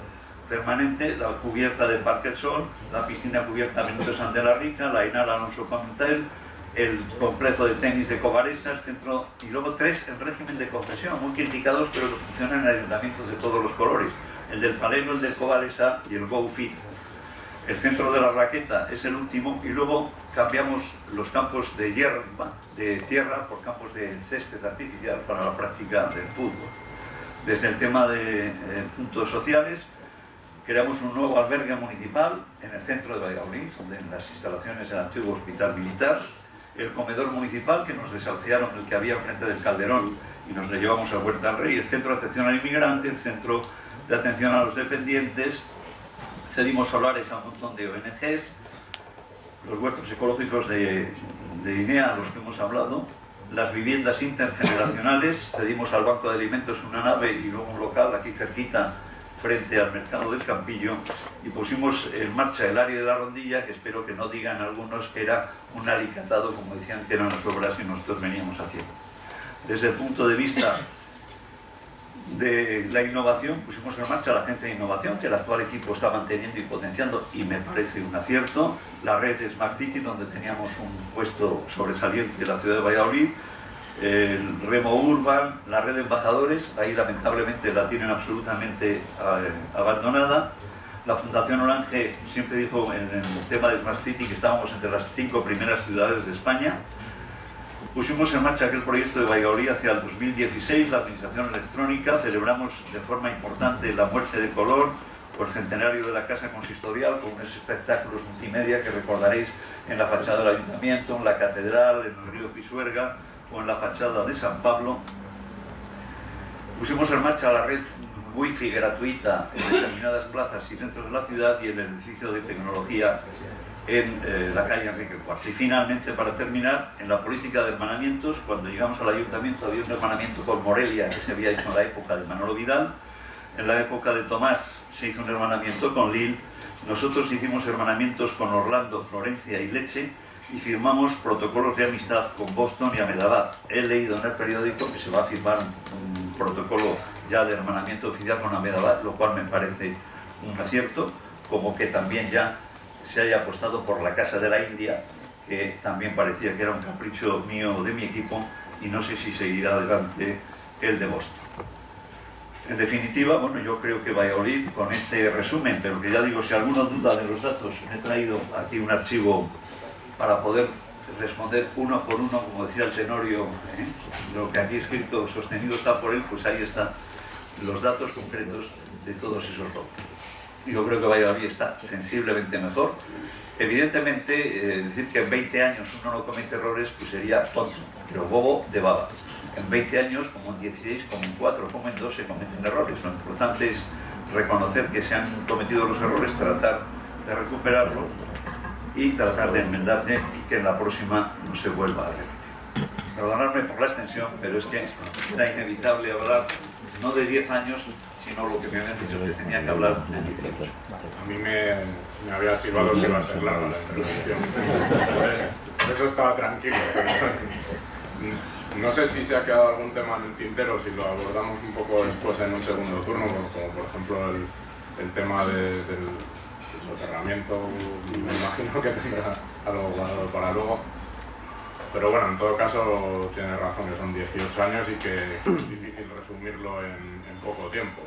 permanente, la cubierta de Parque del Sol, la piscina cubierta Benito San de la Rica, la Inal Alonso Comentel, el complejo de tenis de Covaresa, el centro, y luego tres en régimen de concesión, muy criticados, pero que funcionan en ayuntamientos de todos los colores. El del Paleno, el del Covaresa y el GoFit. El centro de la raqueta es el último y luego cambiamos los campos de hierba, de tierra por campos de césped artificial para la práctica del fútbol. Desde el tema de eh, puntos sociales, creamos un nuevo albergue municipal en el centro de Valladolid, donde en las instalaciones del antiguo hospital militar, el comedor municipal que nos desahuciaron el que había frente del Calderón y nos le llevamos a Huerta del Rey, el centro de atención al inmigrante, el centro de atención a los dependientes, cedimos solares a un montón de ONGs, los huertos ecológicos de, de INEA, los que hemos hablado, las viviendas intergeneracionales, cedimos al Banco de Alimentos una nave y luego un local aquí cerquita frente al mercado del Campillo y pusimos en marcha el área de la rondilla, que espero que no digan algunos que era un alicatado, como decían que eran las obras que nosotros veníamos haciendo. Desde el punto de vista de la innovación, pusimos en marcha la agencia de innovación que el actual equipo está manteniendo y potenciando y me parece un acierto, la red Smart City donde teníamos un puesto sobresaliente de la ciudad de Valladolid, el Remo Urban, la red de embajadores, ahí lamentablemente la tienen absolutamente eh, abandonada. La Fundación Orange siempre dijo en el tema de Smart City que estábamos entre las cinco primeras ciudades de España. Pusimos en marcha aquel proyecto de Valladolid hacia el 2016, la administración electrónica, celebramos de forma importante la muerte de color por el centenario de la Casa Consistorial con unos espectáculos multimedia que recordaréis en la fachada del Ayuntamiento, en la Catedral, en el río Pisuerga, en la fachada de San Pablo. Pusimos en marcha la red wifi gratuita en determinadas plazas y centros de la ciudad y el edificio de tecnología en eh, la calle Enrique IV. Y finalmente, para terminar, en la política de hermanamientos, cuando llegamos al ayuntamiento había un hermanamiento con Morelia que se había hecho en la época de Manolo Vidal, en la época de Tomás se hizo un hermanamiento con Lille, nosotros hicimos hermanamientos con Orlando, Florencia y Leche, y firmamos protocolos de amistad con Boston y Ahmedabad. He leído en el periódico que se va a firmar un, protocolo ya de hermanamiento oficial con Ahmedabad, lo cual me parece un acierto, como que también ya se haya apostado por la Casa de la India, que también parecía que era un capricho mío de mi equipo, y no sé si seguirá adelante el de Boston. En definitiva, bueno, yo creo que Valladolid, con este resumen, pero que ya digo, si alguno duda de los datos, me he traído aquí un archivo para poder responder uno por uno, como decía el Tenorio, ¿eh? lo que aquí escrito, sostenido está por él, pues ahí están los datos concretos de todos esos logros. Yo creo que Valladolid está sensiblemente mejor. Evidentemente, eh, decir que en 20 años uno no comete errores, pues sería tonto, pero bobo de baba. En 20 años, como en 16, como en 4, como en 2, se cometen errores. Lo importante es reconocer que se han cometido los errores, tratar de recuperarlo y tratar de enmendarle y que en la próxima no se vuelva a repetir. Perdonadme por la extensión, pero es que era inevitable hablar no de 10 años, sino lo que me habían dicho tenía que hablar de 18. A mí me, me había chivado que iba a ser larga la intervención. Por eso estaba tranquilo. No sé si se ha quedado algún tema en el tintero, si lo abordamos un poco después en un segundo turno, como por ejemplo el, el tema de, del soterramiento me imagino que tendrá algo guardado para luego. Pero bueno, en todo caso tiene razón que son 18 años y que es difícil resumirlo en, poco tiempo,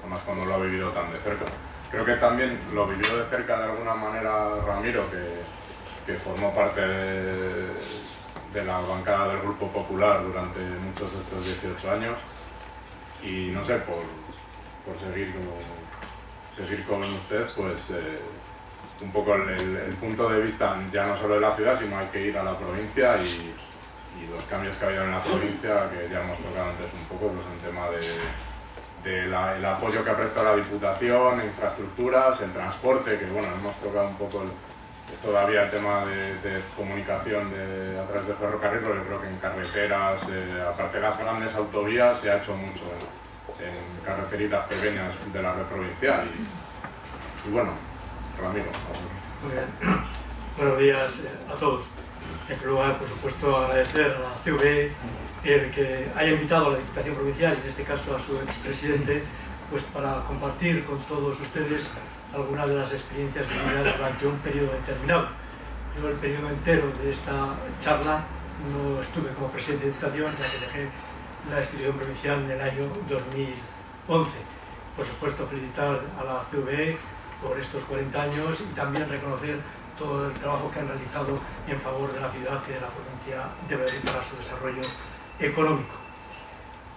además cuando lo ha vivido tan de cerca. Creo que también lo vivió de cerca de alguna manera Ramiro, que, que formó parte de, de, la bancada del Grupo Popular durante muchos de estos 18 años y no sé, por, por seguir como seguir con usted, pues eh, un poco el, punto de vista ya no solo de la ciudad, sino hay que ir a la provincia y, los cambios que ha habido en la provincia, que ya hemos tocado antes un poco, pues en tema de, el apoyo que ha prestado la Diputación, infraestructuras, el transporte, que bueno, hemos tocado un poco todavía el tema de, comunicación a través de ferrocarril, pero yo creo que en carreteras, eh, aparte de las grandes autovías, se ha hecho mucho en carreteritas pequeñas de la red provincial. Y, bueno, Ramiro. Buenos días eh, a todos. En primer lugar, por supuesto, agradecer a la CV el que haya invitado a la Diputación Provincial, en este caso a su expresidente, pues para compartir con todos ustedes algunas de las experiencias vividas durante un periodo determinado. Yo el periodo entero de esta charla no estuve como presidente de Diputación, ya que dejé la institución provincial en el año 2011. Por supuesto, felicitar a la CVE por estos 40 años y también reconocer todo el trabajo que han realizado en favor de la ciudad y de la provincia de Madrid para su desarrollo económico.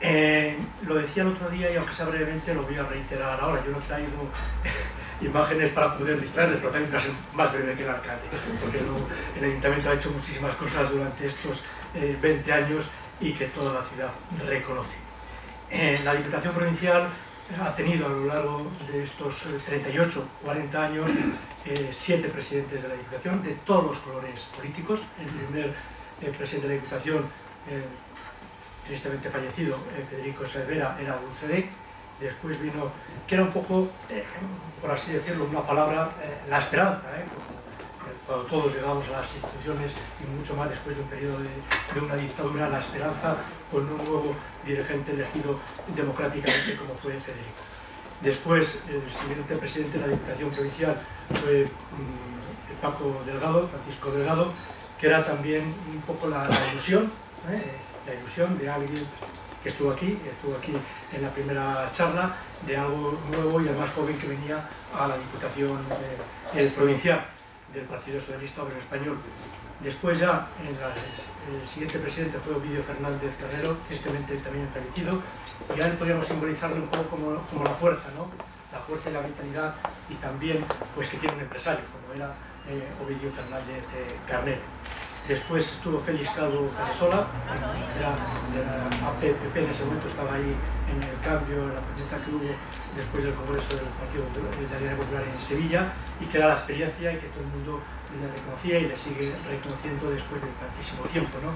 Eh, lo decía el otro día y aunque sea brevemente lo voy a reiterar ahora. Yo no he traído <laughs> imágenes para poder distraerles, pero también va a ser más breve que el alcalde, porque el ayuntamiento ha hecho muchísimas cosas durante estos 20 eh, años y que toda la ciudad reconoce. Eh, la Diputación Provincial ha tenido a lo largo de estos 38, 40 años, siete presidentes de la Diputación, de todos los colores políticos. El primer presidente de la Diputación tristemente fallecido, eh, Federico Cervera, era UCD, después vino, que era un poco, eh, por así decirlo, una palabra, eh, la esperanza, cuando todos llegamos a las instituciones y mucho más después de un periodo de, una dictadura, la esperanza con un nuevo dirigente elegido democráticamente como fue Federico. Después, el siguiente presidente de la Diputación Provincial fue mm, Paco Delgado, Francisco Delgado, que era también un poco la ilusión, la ilusión de alguien que estuvo aquí, estuvo aquí en la primera charla, de algo nuevo y además joven que venía a la Diputación eh, Provincial del Partido Socialista Obrero Español. Después ya, el siguiente presidente fue Ovidio Fernández Carrero, tristemente también fallecido, y a él podríamos simbolizarlo un poco como, la fuerza, ¿no? la fuerza y la vitalidad, y también pues que tiene un empresario, como era eh, Ovidio Fernández eh, Carrero. Después estuvo Félix Calvo Casasola, era de la APP, en ese momento estaba ahí en el cambio, en la pregunta que hubo después del Congreso del Partido de la Popular en Sevilla, y que era la experiencia y que todo el mundo le reconocía y le sigue reconociendo después de tantísimo tiempo. ¿no?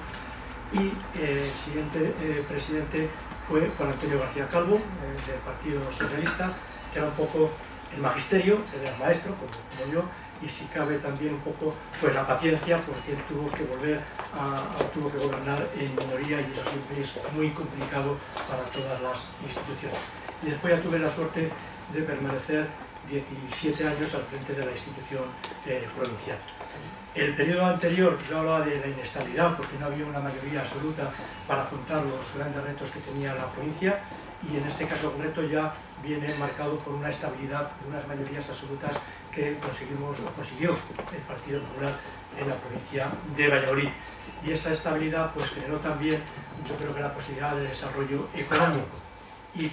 Y eh, el siguiente eh, presidente fue Juan Antonio García Calvo, eh, del Partido Socialista, que era un poco el magisterio, era maestro, como yo, y si cabe también un poco pues la paciencia porque tuvo que volver a, tuvo que gobernar en minoría y eso siempre es muy complicado para todas las instituciones. Y después ya tuve la suerte de permanecer 17 años al frente de la institución eh, provincial. El periodo anterior yo hablaba de la inestabilidad porque no había una mayoría absoluta para afrontar los grandes retos que tenía la provincia y en este caso concreto ya viene marcado por una estabilidad, unas mayorías absolutas que conseguimos, consiguió el Partido Popular en la provincia de Valladolid. Y esa estabilidad pues generó también, yo creo que la posibilidad de desarrollo económico. Y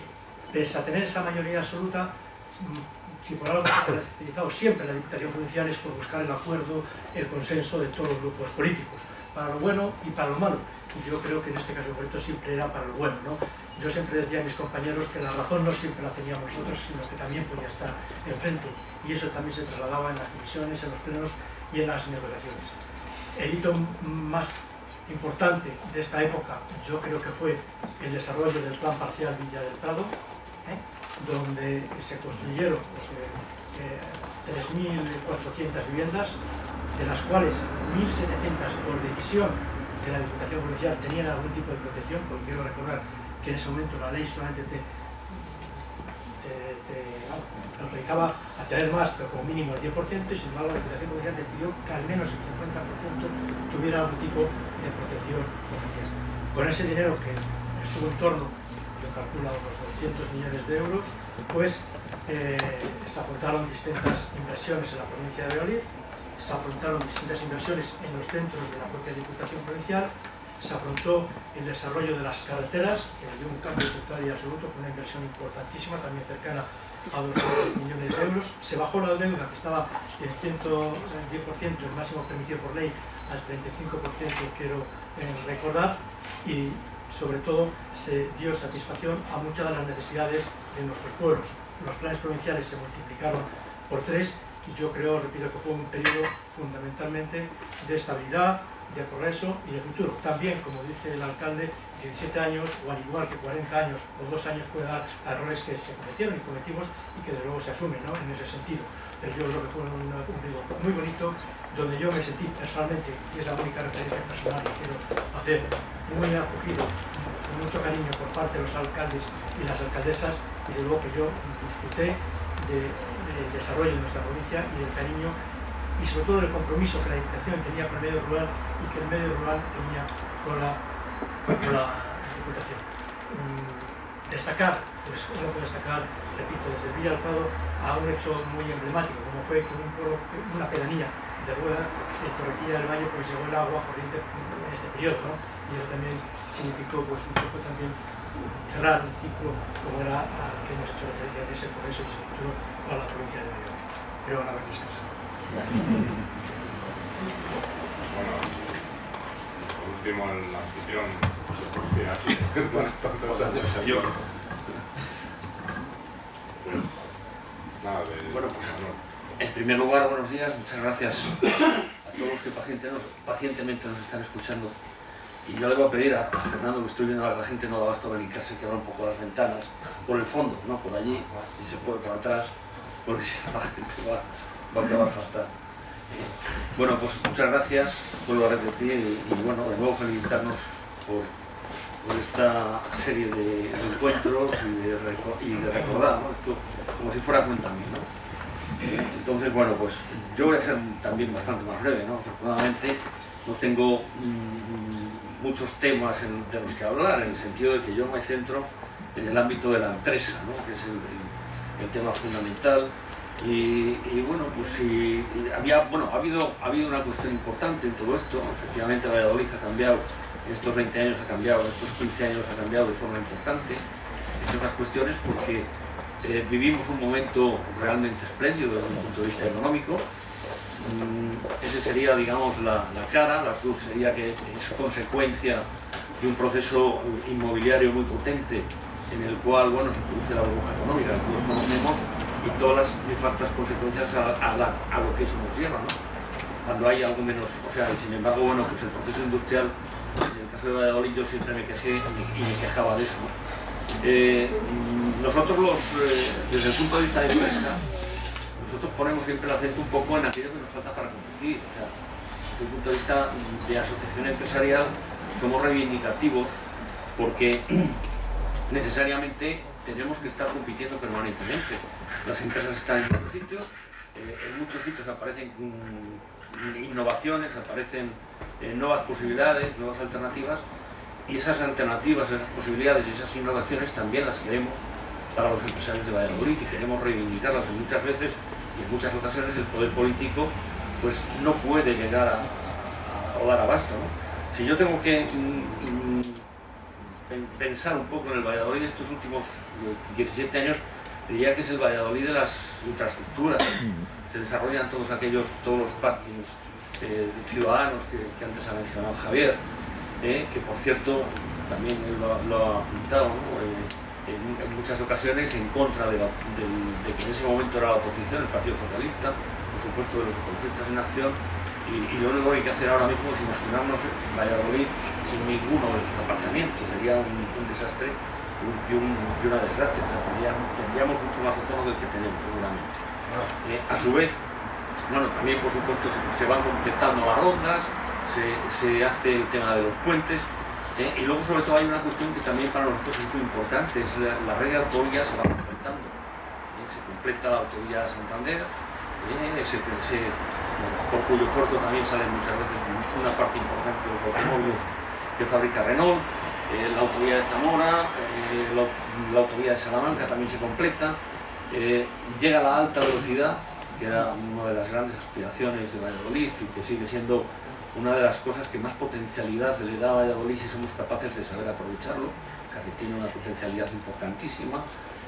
pese a tener esa mayoría absoluta, mm, si por algo se ha caracterizado siempre la Diputación Provincial es por buscar el acuerdo, el consenso de todos los grupos políticos, para lo bueno y para lo malo. Y yo creo que en este caso concreto siempre era para lo bueno. ¿no? Yo siempre decía a mis compañeros que la razón no siempre la teníamos nosotros, sino que también podía estar enfrente y eso también se trasladaba en las comisiones, en los plenos y en las negociaciones. El hito más importante de esta época yo creo que fue el desarrollo del plan parcial Villa del Prado, ¿eh? donde se construyeron pues, eh, 3.400 viviendas, de las cuales 1.700 por decisión de la Diputación Provincial tenían algún tipo de protección, porque quiero recordar que en ese momento la ley solamente te autorizaba a tener más, pero como mínimo el 10%, y sin embargo la Diputación Provincial decidió que al menos el 50% tuviera algún tipo de protección oficial. Con ese dinero que en torno, yo calculo, unos 200 millones de euros, pues eh, se afrontaron distintas inversiones en la provincia de Valladolid, se afrontaron distintas inversiones en los centros de la propia Diputación Provincial, se afrontó el desarrollo de las carreteras, que dio un cambio total y absoluto, con una inversión importantísima, también cercana a 200 millones de euros. Se bajó la deuda, que estaba en 110%, el máximo permitido por ley, al 35%, quiero eh, recordar, y sobre todo se dio satisfacción a muchas de las necesidades de nuestros pueblos. Los planes provinciales se multiplicaron por tres y yo creo, repito, que fue un periodo fundamentalmente de estabilidad, de progreso y de futuro. También, como dice el alcalde, 17 años, o al igual que 40 años o dos años, puede dar errores que se cometieron y cometimos y que de luego se asumen ¿no? en ese sentido. Pero yo creo que fue un, periodo muy bonito, donde yo me sentí personalmente, y es la única referencia personal que quiero hacer, muy acogido, con mucho cariño por parte de los alcaldes y las alcaldesas, y de luego que yo disfruté del desarrollo de nuestra provincia y del cariño y sobre todo el compromiso que la Diputación tenía con el medio rural y que el medio rural tenía con la, con la Diputación. Mm, destacar, pues destacar, repito, desde Villa del Prado a un hecho muy emblemático, como fue que un una pedanía de Rueda, en Torrecilla del Valle, pues llegó el agua corriente en este periodo, ¿no? Y eso también significó pues un poco también cerrar el ciclo como era al que hemos hecho referencia de ese proceso y se a la provincia de Mayor. Pero a ver descansado. Bueno, por último, el anfitrión se conocía así bueno, tantos años. Pues, nada, de, bueno, pues, en primer lugar, buenos días, muchas gracias a todos los que pacientemente nos están escuchando. Y yo le voy a pedir a Fernando, que estoy viendo a la gente no da basto venir casi que abra un poco las ventanas, por el fondo, no por allí, si se puede por atrás, porque si la gente va, va a fatal. Bueno, pues muchas gracias, vuelvo a repetir y, bueno, de nuevo felicitarnos por, esta serie de, encuentros y de, recordar, ¿no? Esto como si fuera mí, ¿no? Entonces, bueno, pues yo voy a ser también bastante más breve, ¿no? Afortunadamente no tengo mm, muchos temas de los que hablar, en el sentido de que yo me centro en el ámbito de la empresa, ¿no? que es el, tema fundamental. Y, bueno, pues si había, bueno, ha habido, ha habido una cuestión importante en todo esto, efectivamente Valladolid ha cambiado, en estos 20 años ha cambiado, en estos 15 años ha cambiado de forma importante, entre otras cuestiones porque eh, vivimos un momento realmente espléndido desde un punto de vista económico. Mm, ese sería, digamos, la, cara, la cruz sería que es consecuencia de un proceso inmobiliario muy potente en el cual, bueno, se produce la burbuja económica todos conocemos y todas las nefastas consecuencias a, lo que eso nos lleva, ¿no? Cuando hay algo menos, o sea, sin embargo, bueno, pues el proceso industrial, en el caso de Valladolid yo siempre me quejé y me quejaba de eso. Eh, nosotros los, eh, desde el punto de vista de empresa, nosotros ponemos siempre el acento un poco en aquello que nos falta para competir. O sea, desde el punto de vista de asociación empresarial somos reivindicativos porque <clears throat> necesariamente tenemos que estar compitiendo permanentemente. Las empresas están en muchos sitios, eh, en muchos sitios aparecen innovaciones, aparecen nuevas posibilidades, nuevas alternativas y esas alternativas, esas posibilidades y esas innovaciones también las queremos para los empresarios de Valladolid y queremos reivindicarlas y muchas veces y en muchas ocasiones el poder político pues no puede llegar a, a, dar abasto. Si yo tengo que mm, mm, pensar un poco en el Valladolid de estos últimos 17 años, diría que es el Valladolid de las infraestructuras. Se desarrollan todos aquellos, todos los parkings eh, ciudadanos que, que antes ha mencionado Javier, eh, que por cierto también lo, ha pintado eh, en, muchas ocasiones en contra de, que en ese momento era la oposición, el Partido Socialista, por supuesto de los ecologistas en acción, y, lo único que hay que hacer ahora mismo es imaginarnos Valladolid sin ninguno de sus aparcamientos, sería un, desastre y, una desgracia, tendríamos, mucho más ozono del que tenemos seguramente. Eh, a su vez, bueno, también por supuesto se van completando las rondas, se, hace el tema de los puentes, ¿eh? y luego sobre todo hay una cuestión que también para nosotros es muy importante, es la, red de autovías se va completando. ¿eh? Se completa la autovía Santander, por cuyo puerto también salen muchas veces una parte importante de los automóviles que fabrica Renault, la autovía de Zamora, la, la, autovía de Salamanca también se completa, llega la alta velocidad, que era una de las grandes aspiraciones de Valladolid y que sigue siendo una de las cosas que más potencialidad le da a Valladolid si somos capaces de saber aprovecharlo, que tiene una potencialidad importantísima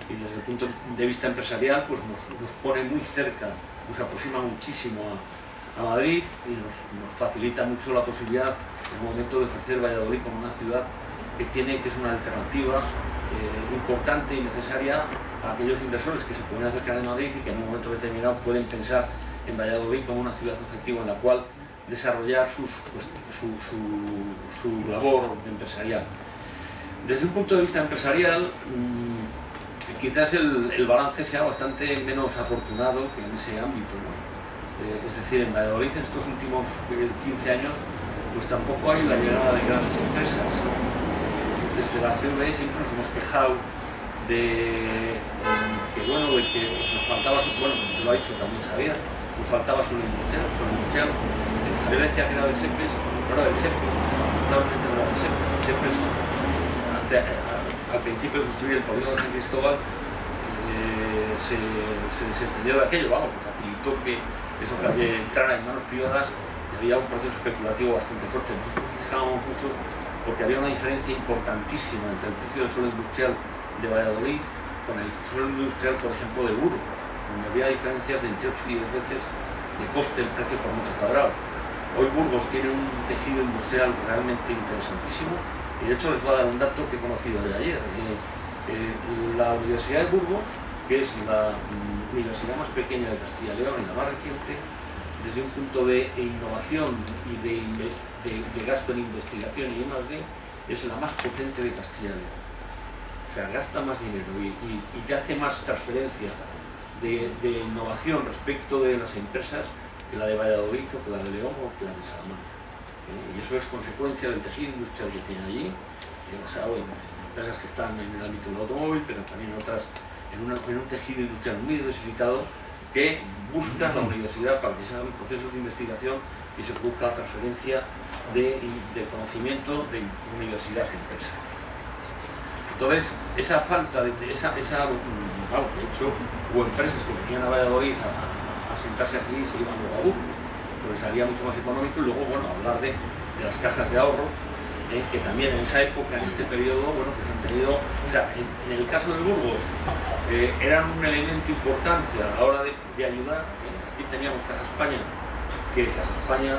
y desde el punto de vista empresarial pues nos, pone muy cerca, nos aproxima muchísimo a, Madrid y nos, facilita mucho la posibilidad en el momento de ofrecer Valladolid como una ciudad que tiene que es una alternativa eh, importante y necesaria a aquellos inversores que se pueden acercar de Madrid y que en un momento determinado pueden pensar en Valladolid como una ciudad efectiva en la cual desarrollar pues, su, su, labor empresarial. Desde un punto de vista empresarial, mm, quizás el, balance sea bastante menos afortunado que en ese ámbito. Eh, es decir, en Valladolid en estos últimos 15 años, pues tampoco hay la llegada de grandes empresas. Desde la CV siempre nos hemos quejado de que, bueno, de que nos faltaba, bueno, lo ha dicho también Javier, nos faltaba suelo industrial, suelo industrial, yo decía que era de SEPES, no era del SEPES, no era del SEPES. SEPES, al principio de construir el polígono de San Cristóbal, eh, se, se desentendió de aquello, vamos, facilitó que eso entrara en manos privadas y había un proceso especulativo bastante fuerte. Mucho porque había una diferencia importantísima entre el precio del suelo industrial de Valladolid con el suelo industrial, por ejemplo, de Burgos, donde había diferencias de entre 8 y 10 veces de coste del precio por metro cuadrado. Hoy Burgos tiene un tejido industrial realmente interesantísimo y de hecho les voy a dar un dato que he conocido de ayer. Eh, eh, la Universidad de Burgos, que es la mm, universidad más pequeña de Castilla y León y la más reciente, desde un punto de innovación y de, gasto en investigación y D, es la más potente de Castilla y León. O sea, gasta más dinero y, te hace más transferencia de, innovación respecto de las empresas que la de Valladolid o que la de León o que la de Salamanca. Eh, y eso es consecuencia del tejido industrial que tiene allí, basado en empresas que están en el ámbito del automóvil, pero también otras en, en un tejido industrial muy diversificado que busca la universidad para que se hagan procesos de investigación y se busca la transferencia de, conocimiento de universidad a empresa. Entonces, esa falta de esa, esa mm, de hecho, hubo empresas que venían a Valladolid a, sentarse aquí y se iban luego a Burgos, porque salía mucho más económico y luego, bueno, hablar de, de las cajas de ahorros, eh, que también en esa época, en este periodo, bueno, pues han tenido, o sea, en, el caso de Burgos, eh, eran un elemento importante a la hora de, ayudar. ¿eh? Aquí teníamos Caja España, que Caja España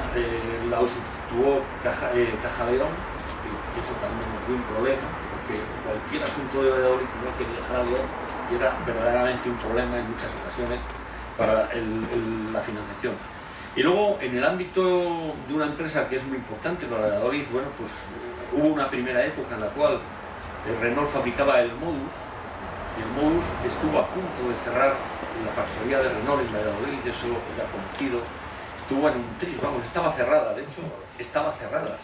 la usufructuó Caja, Caja León, y, eso también nos dio un problema, porque cualquier asunto de Valladolid que viajar a León y era verdaderamente un problema en muchas ocasiones para la financiación. Y luego, en el ámbito de una empresa que es muy importante para Valladolid, bueno, pues hubo una primera época en la cual Renault fabricaba el Modus, el Modus estuvo a punto de cerrar la factoría de Renault en Valladolid, eso ya conocido, estuvo en un tris, vamos, estaba cerrada, de hecho, estaba cerrada.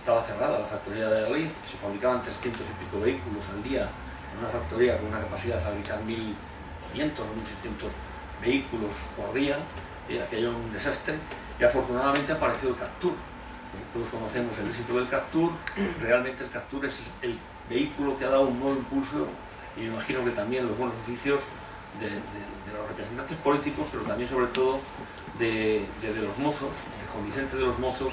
Estaba cerrada la factoría de Valladolid, se fabricaban 300 y pico vehículos al día, en una factoría con una capacidad de fabricar 1.500 o 1.600 vehículos por día, y aquello un desastre, y afortunadamente apareció el Captur. Todos conocemos el éxito del Captur, realmente el Captur es el vehículo que ha dado un nuevo impulso, y me imagino que también los buenos oficios de, los representantes políticos, pero también sobre todo de, los mozos, de Juan Vicente de los Mozos,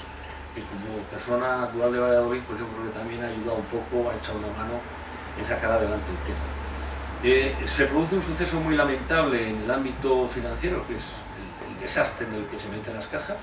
que como persona natural de Valladolid, pues yo creo que también ha ayudado un poco, ha echado una mano en sacar adelante el tema. Eh, se produce un suceso muy lamentable en el ámbito financiero, que es desastre en el que se meten las cajas,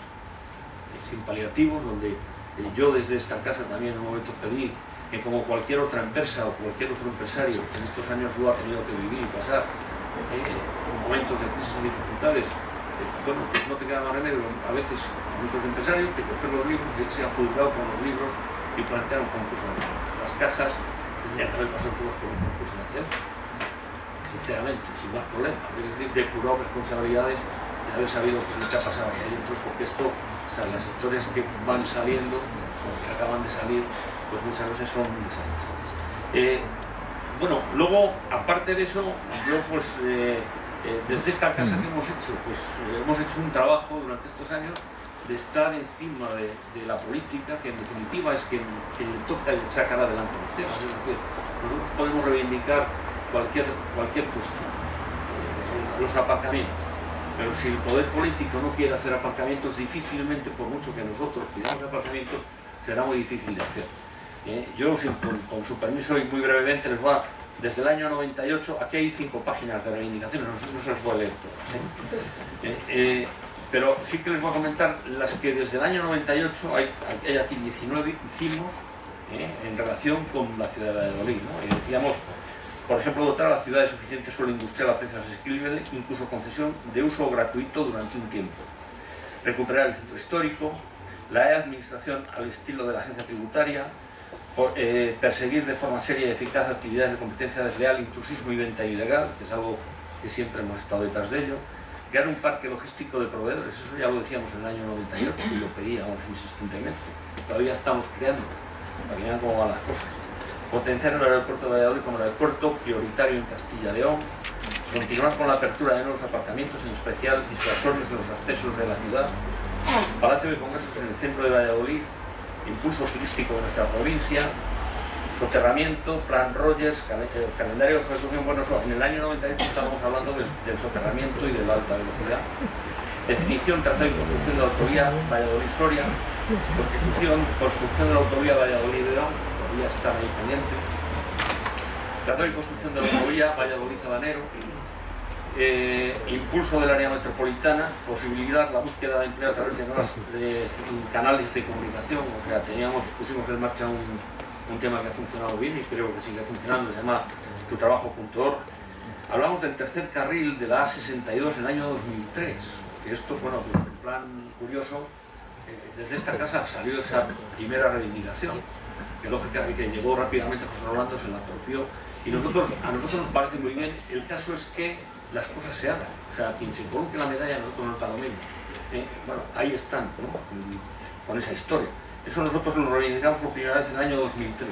sin paliativos, donde eh, yo desde esta casa también en un momento pedí que como cualquier otra empresa o cualquier otro empresario que en estos años lo ha tenido que vivir y pasar eh, momentos de crisis y dificultades, eh, bueno, pues no te queda más remedio a veces muchos empresarios que coger los libros y se han juzgado con los libros y plantear un concurso. Las cajas tendrían que haber pasado todos por un concurso nacional, sinceramente, sin más problema, decir, depurado responsabilidades haber sabido que ha pasado ahí adentro, porque esto, las historias que van saliendo, o que acaban de salir, pues muchas veces son desastres. Eh, bueno, luego, aparte de eso, yo pues, eh, eh, desde esta casa que hemos hecho, pues hemos hecho un trabajo durante estos años de estar encima de, la política, que en definitiva es que, le toca sacar adelante los temas. Es decir, nosotros podemos reivindicar cualquier, cualquier cuestión, los aparcamientos pero si el poder político no quiere hacer aparcamientos, difícilmente, por mucho que nosotros pidamos aparcamientos, será muy difícil de hacer. ¿Eh? Yo, con, su permiso y muy brevemente, les voy a... Desde el año 98, aquí hay cinco páginas de reivindicaciones, no, se las voy a leer todas. ¿eh? Eh, pero sí que les voy a comentar las que desde el año 98, hay, aquí 19, hicimos en relación con la ciudad de Valladolid. ¿no? decíamos, por ejemplo, dotar a la ciudad de suficiente suelo industrial a precios asequibles, incluso concesión de uso gratuito durante un tiempo. Recuperar el centro histórico, la administración al estilo de la agencia tributaria, eh, perseguir de forma seria y eficaz actividades de competencia desleal, intrusismo y venta ilegal, que es algo que siempre hemos estado detrás de ello, crear un parque logístico de proveedores, eso ya lo decíamos en el año 98 y lo pedíamos insistentemente, todavía estamos creando, para que vean cómo van las cosas. Potenciar el aeropuerto de Valladolid como aeropuerto prioritario en Castilla y León, continuar con la apertura de nuevos aparcamientos, en especial disuasorios en los accesos de la ciudad, Palacio de Congresos en el centro de Valladolid, impulso turístico de nuestra provincia, soterramiento, plan Rogers, eh, calendario de ejecución, bueno, en el año 98 estábamos hablando del, soterramiento y de la alta velocidad, definición, trazado y construcción de la autovía Valladolid-Soria, constitución, construcción de la autovía Valladolid-León, todavía está ahí pendiente, trazado y construcción de la autovía Valladolid-Habanero, eh, impulso del área metropolitana, posibilidad, la búsqueda de empleo a través de nuevas canales de comunicación, o sea, teníamos, pusimos en marcha un, un tema que ha funcionado bien y creo que sigue funcionando, se llama tutrabajo.org. Hablamos del tercer carril de la A62 en el año 2003, que esto, bueno, en plan curioso, eh, desde esta casa salió esa primera reivindicación, que que llegó rápidamente José Rolando, se la apropió, y nosotros, a nosotros nos parece muy bien, el caso es que las cosas se hagan, o sea, quien se coloque la medalla nosotros nos lo mismo. Eh, bueno, ahí están, con esa historia. Eso nosotros lo reivindicamos por primera vez en el año 2003.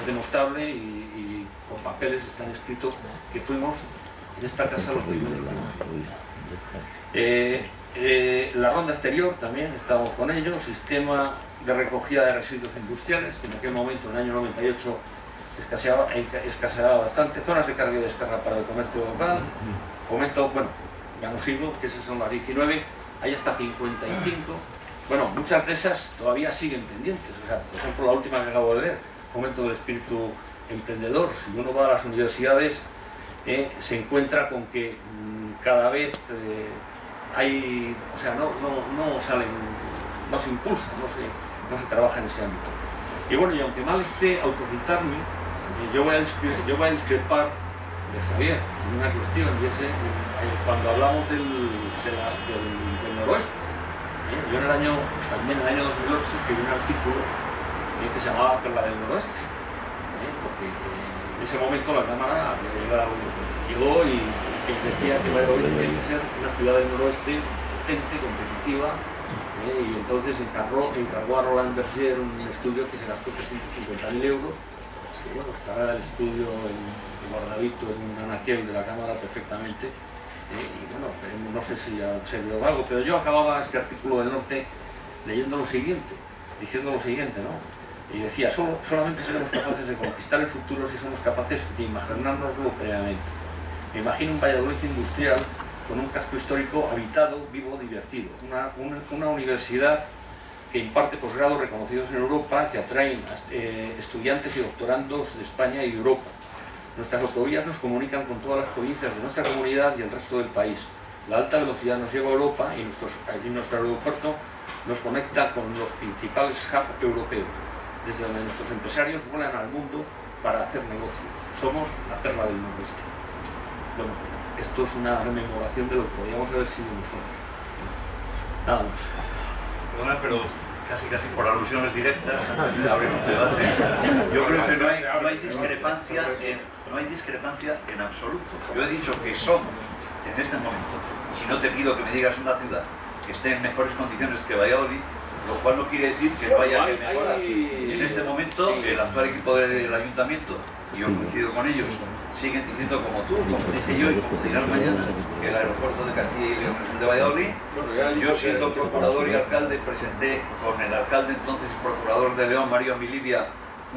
Es demostrable y, con papeles están escritos que fuimos en esta casa los primeros. Eh, eh, la ronda exterior también, estamos con ello, sistema de recogida de residuos industriales, que en aquel momento, en el año 98, escaseaba, escaseaba bastante, zonas de carga y descarga para el comercio local, fomento, bueno, ya no sigo, que esas son las 19, hay hasta 55 bueno, muchas de esas todavía siguen pendientes. O sea, por ejemplo, la última que acabo de leer, Fomento del Espíritu Emprendedor. Si uno va a las universidades, eh, se encuentra con que mm, cada vez eh, hay, o sea, no, no, salen, no se impulsa, no se, no se trabaja en ese ámbito. Y bueno, y aunque mal esté autocitarme, yo, voy a yo voy a discrepar de Javier en una cuestión, y es cuando hablamos del, del noroeste yo en el año, también en el año 2008 escribí un artículo eh, que se llamaba Perla del Noroeste, eh, porque eh, en ese momento la Cámara llegó y decía que Valladolid tenía que ser una ciudad del noroeste potente, competitiva, y entonces encargó, encargó a Roland Berger un estudio que se gastó 350.000 euros, estará el estudio en, guardadito en un anaquel de la Cámara perfectamente, y bueno, no sé si ha servido algo, pero yo acababa este artículo del norte leyendo lo siguiente, diciendo lo siguiente, ¿no? Y decía, Solo, solamente seremos capaces de conquistar el futuro si somos capaces de imaginárnoslo previamente. Me imagino un Valladolid industrial con un casco histórico habitado, vivo, divertido. Una, una, universidad que imparte posgrados reconocidos en Europa, que atraen eh, estudiantes y doctorandos de España y Europa Nuestras autovías nos comunican con todas las provincias de nuestra comunidad y el resto del país. La alta velocidad nos lleva a Europa y, nuestro aeropuerto nos conecta con los principales hubs europeos, desde donde nuestros empresarios vuelan al mundo para hacer negocios. Somos la perla del noroeste. Bueno, esto es una rememoración de lo que podríamos haber sido nosotros. Nada más. Perdona, pero casi casi por alusiones directas antes de abrir un debate. Yo creo que no hay, no hay discrepancia en no hay discrepancia en absoluto. Yo he dicho que somos, en este momento, si no te pido que me digas una ciudad que esté en mejores condiciones que Valladolid, lo cual no quiere decir que no haya que mejorar. En este momento, el actual equipo del ayuntamiento, y yo coincido con ellos, siguen diciendo como tú, como dice yo y como dirán mañana, que el aeropuerto de Castilla y León es el de Valladolid. Yo siendo procurador y alcalde presenté con el alcalde entonces procurador de León, Mario Milivia,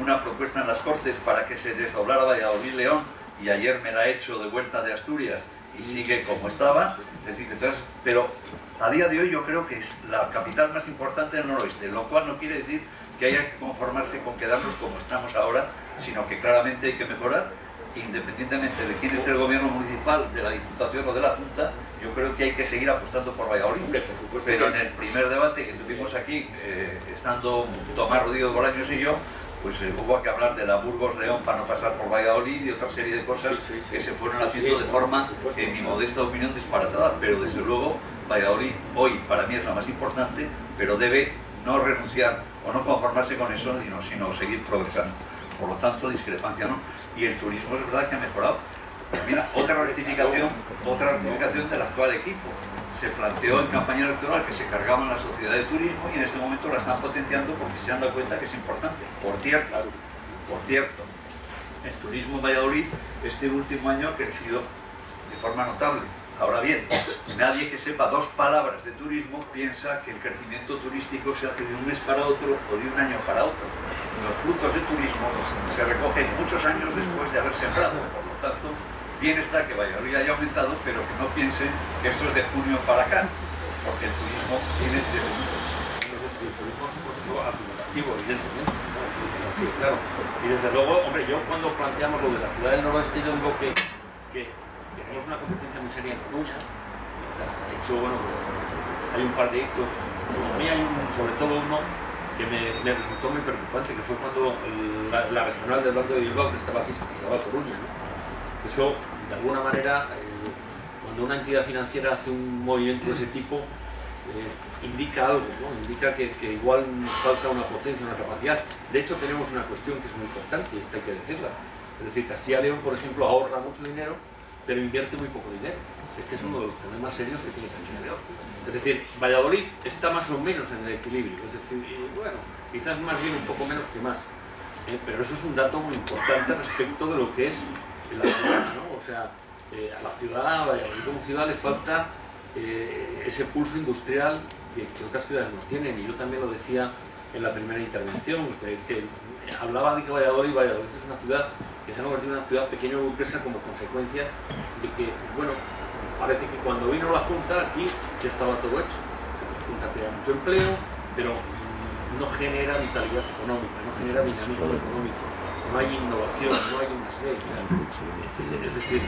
una propuesta en las Cortes para que se desdoblara Valladolid-León y ayer me la he hecho de vuelta de Asturias y sigue como estaba. decir, entonces, pero a día de hoy yo creo que es la capital más importante del noroeste, lo cual no quiere decir que haya que conformarse con quedarnos como estamos ahora, sino que claramente hay que mejorar, independientemente de quién esté el gobierno municipal, de la Diputación o de la Junta, yo creo que hay que seguir apostando por Valladolid. Pero en el primer debate que tuvimos aquí, eh, estando Tomás Rodríguez Bolaños y yo, pues eh, hubo que hablar de la Burgos-León para no pasar por Valladolid y otra serie de cosas que se fueron haciendo de forma, en mi modesta opinión, disparatada, pero desde luego Valladolid hoy para mí es la más importante, pero debe no renunciar o no conformarse con eso, sino, seguir progresando. Por lo tanto, discrepancia no. Y el turismo es verdad que ha mejorado. Mira, otra rectificación, otra rectificación del actual equipo se planteó en campaña electoral que se cargaban la sociedad de turismo y en este momento la están potenciando porque se han dado cuenta que es importante. Por cierto, por cierto, el turismo en Valladolid este último año ha crecido de forma notable. Ahora bien, nadie que sepa dos palabras de turismo piensa que el crecimiento turístico se hace de un mes para otro o de un año para otro. Los frutos del turismo se recogen muchos años después de haber sembrado, por lo tanto, bien está que Valladolid haya aumentado, pero que no piensen que esto es de junio para acá, porque el turismo viene desde mucho El turismo es un proceso acumulativo, evidentemente. ¿no? Sí, sí, sí, claro. Y desde luego, hombre, yo cuando planteamos lo de la ciudad del noroeste, yo digo que, que tenemos una competencia muy seria en Coruña. De hecho, bueno, pues hay un par de hitos. A mí hay un, sobre todo uno que me, resultó muy preocupante, que fue cuando la, regional del Banco de Bilbao, que estaba aquí, se trasladó Coruña. Eso, de alguna manera, eh, cuando una entidad financiera hace un movimiento de ese tipo, eh, indica algo, ¿no? indica que, que igual falta una potencia, una capacidad. De hecho, tenemos una cuestión que es muy importante y esta hay que decirla. Es decir, Castilla y León, por ejemplo, ahorra mucho dinero, pero invierte muy poco dinero. Este es uno de los problemas serios que tiene Castilla y León. Es decir, Valladolid está más o menos en el equilibrio. Es decir, bueno, quizás más bien un poco menos que más. ¿eh? pero eso es un dato muy importante respecto de lo que es la ciudad, ¿no? O sea, eh, a la ciudad, a Valladolid como ciudad le falta eh, ese pulso industrial que, otras ciudades no tienen. Y yo también lo decía en la primera intervención, que hablaba de que Valladolid, Valladolid es una ciudad que se ha convertido en una ciudad pequeña burguesa como consecuencia de que, bueno, parece que cuando vino la Junta aquí ya estaba todo hecho. La Junta crea mucho empleo, pero no genera vitalidad económica, no genera dinamismo económico, no hay innovación, no hay una serie. Es decir,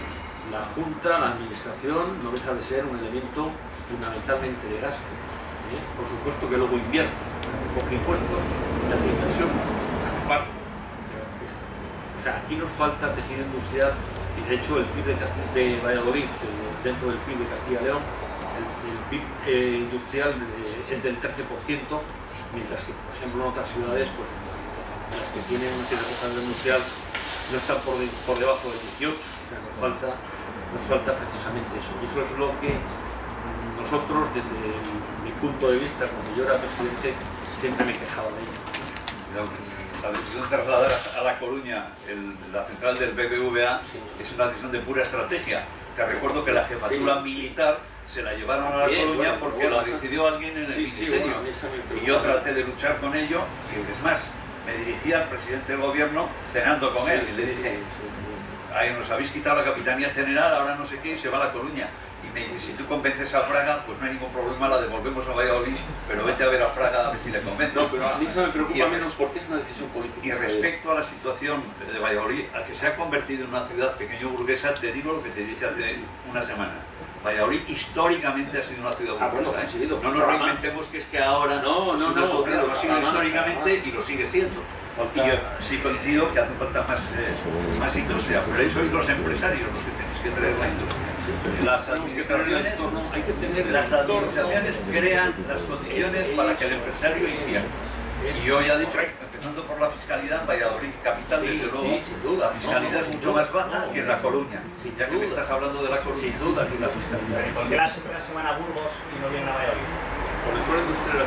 la Junta, la Administración, no deja de ser un elemento fundamentalmente de gasto. ¿eh? Por supuesto que luego invierte, coge impuestos y hace inversión, aparte. O sea, aquí nos falta tejido industrial y de hecho el PIB de, Casti- de Valladolid, dentro del PIB de Castilla y León, el, PIB eh, industrial eh, es del 13%, mientras que, por ejemplo, en otras ciudades, pues, las que tienen una cierta industrial no están por, de- por debajo del 18, o sea, nos falta, nos falta precisamente eso. Y eso es lo que nosotros, desde mi punto de vista, cuando yo era presidente, siempre me quejaba de ello. La decisión de trasladar a La Coruña el- la central del BBVA Sí. es una decisión de pura estrategia. Te recuerdo que la jefatura Sí. militar se la llevaron a La Bien, Coruña bueno, porque bueno, la decidió alguien en el Sí, ministerio. bueno, y yo traté de luchar con ello. y Es más, me dirigí al presidente del gobierno cenando con él y le dije, Ay, nos habéis quitado la capitanía general, ahora no sé qué, y se va a La Coruña. Me dice, si tú convences a Praga, pues no hay ningún problema, la devolvemos a Valladolid, pero vete a ver a Praga a ver si le convences. No, pero a mí eso me preocupa menos porque es una decisión política. Y respecto a la situación de Valladolid, a que se ha convertido en una ciudad pequeño burguesa, te digo lo que te dije hace una semana. Valladolid históricamente ha sido una ciudad Ah, burguesa. bueno, ¿eh? No nos reinventemos que es que ahora No, no, no, sociedad, lo ha sido históricamente y lo sigue siendo. Y yo sí coincido que hace falta más, eh, más industria, pero ahí sois los empresarios los que tenéis que traer la industria. Las administraciones, hay que tener el las entorno. administraciones crean las condiciones para que el empresario invierta. Y yo ya he dicho, empezando por la fiscalidad, Valladolid, capital, Sí, desde luego, sin duda. la fiscalidad es mucho más baja que en La Coruña, ya que me estás hablando de La Coruña. Sin duda que la fiscalidad. ¿Por qué las empresas se van a Burgos y no vienen a Valladolid? Por el suelo industrial.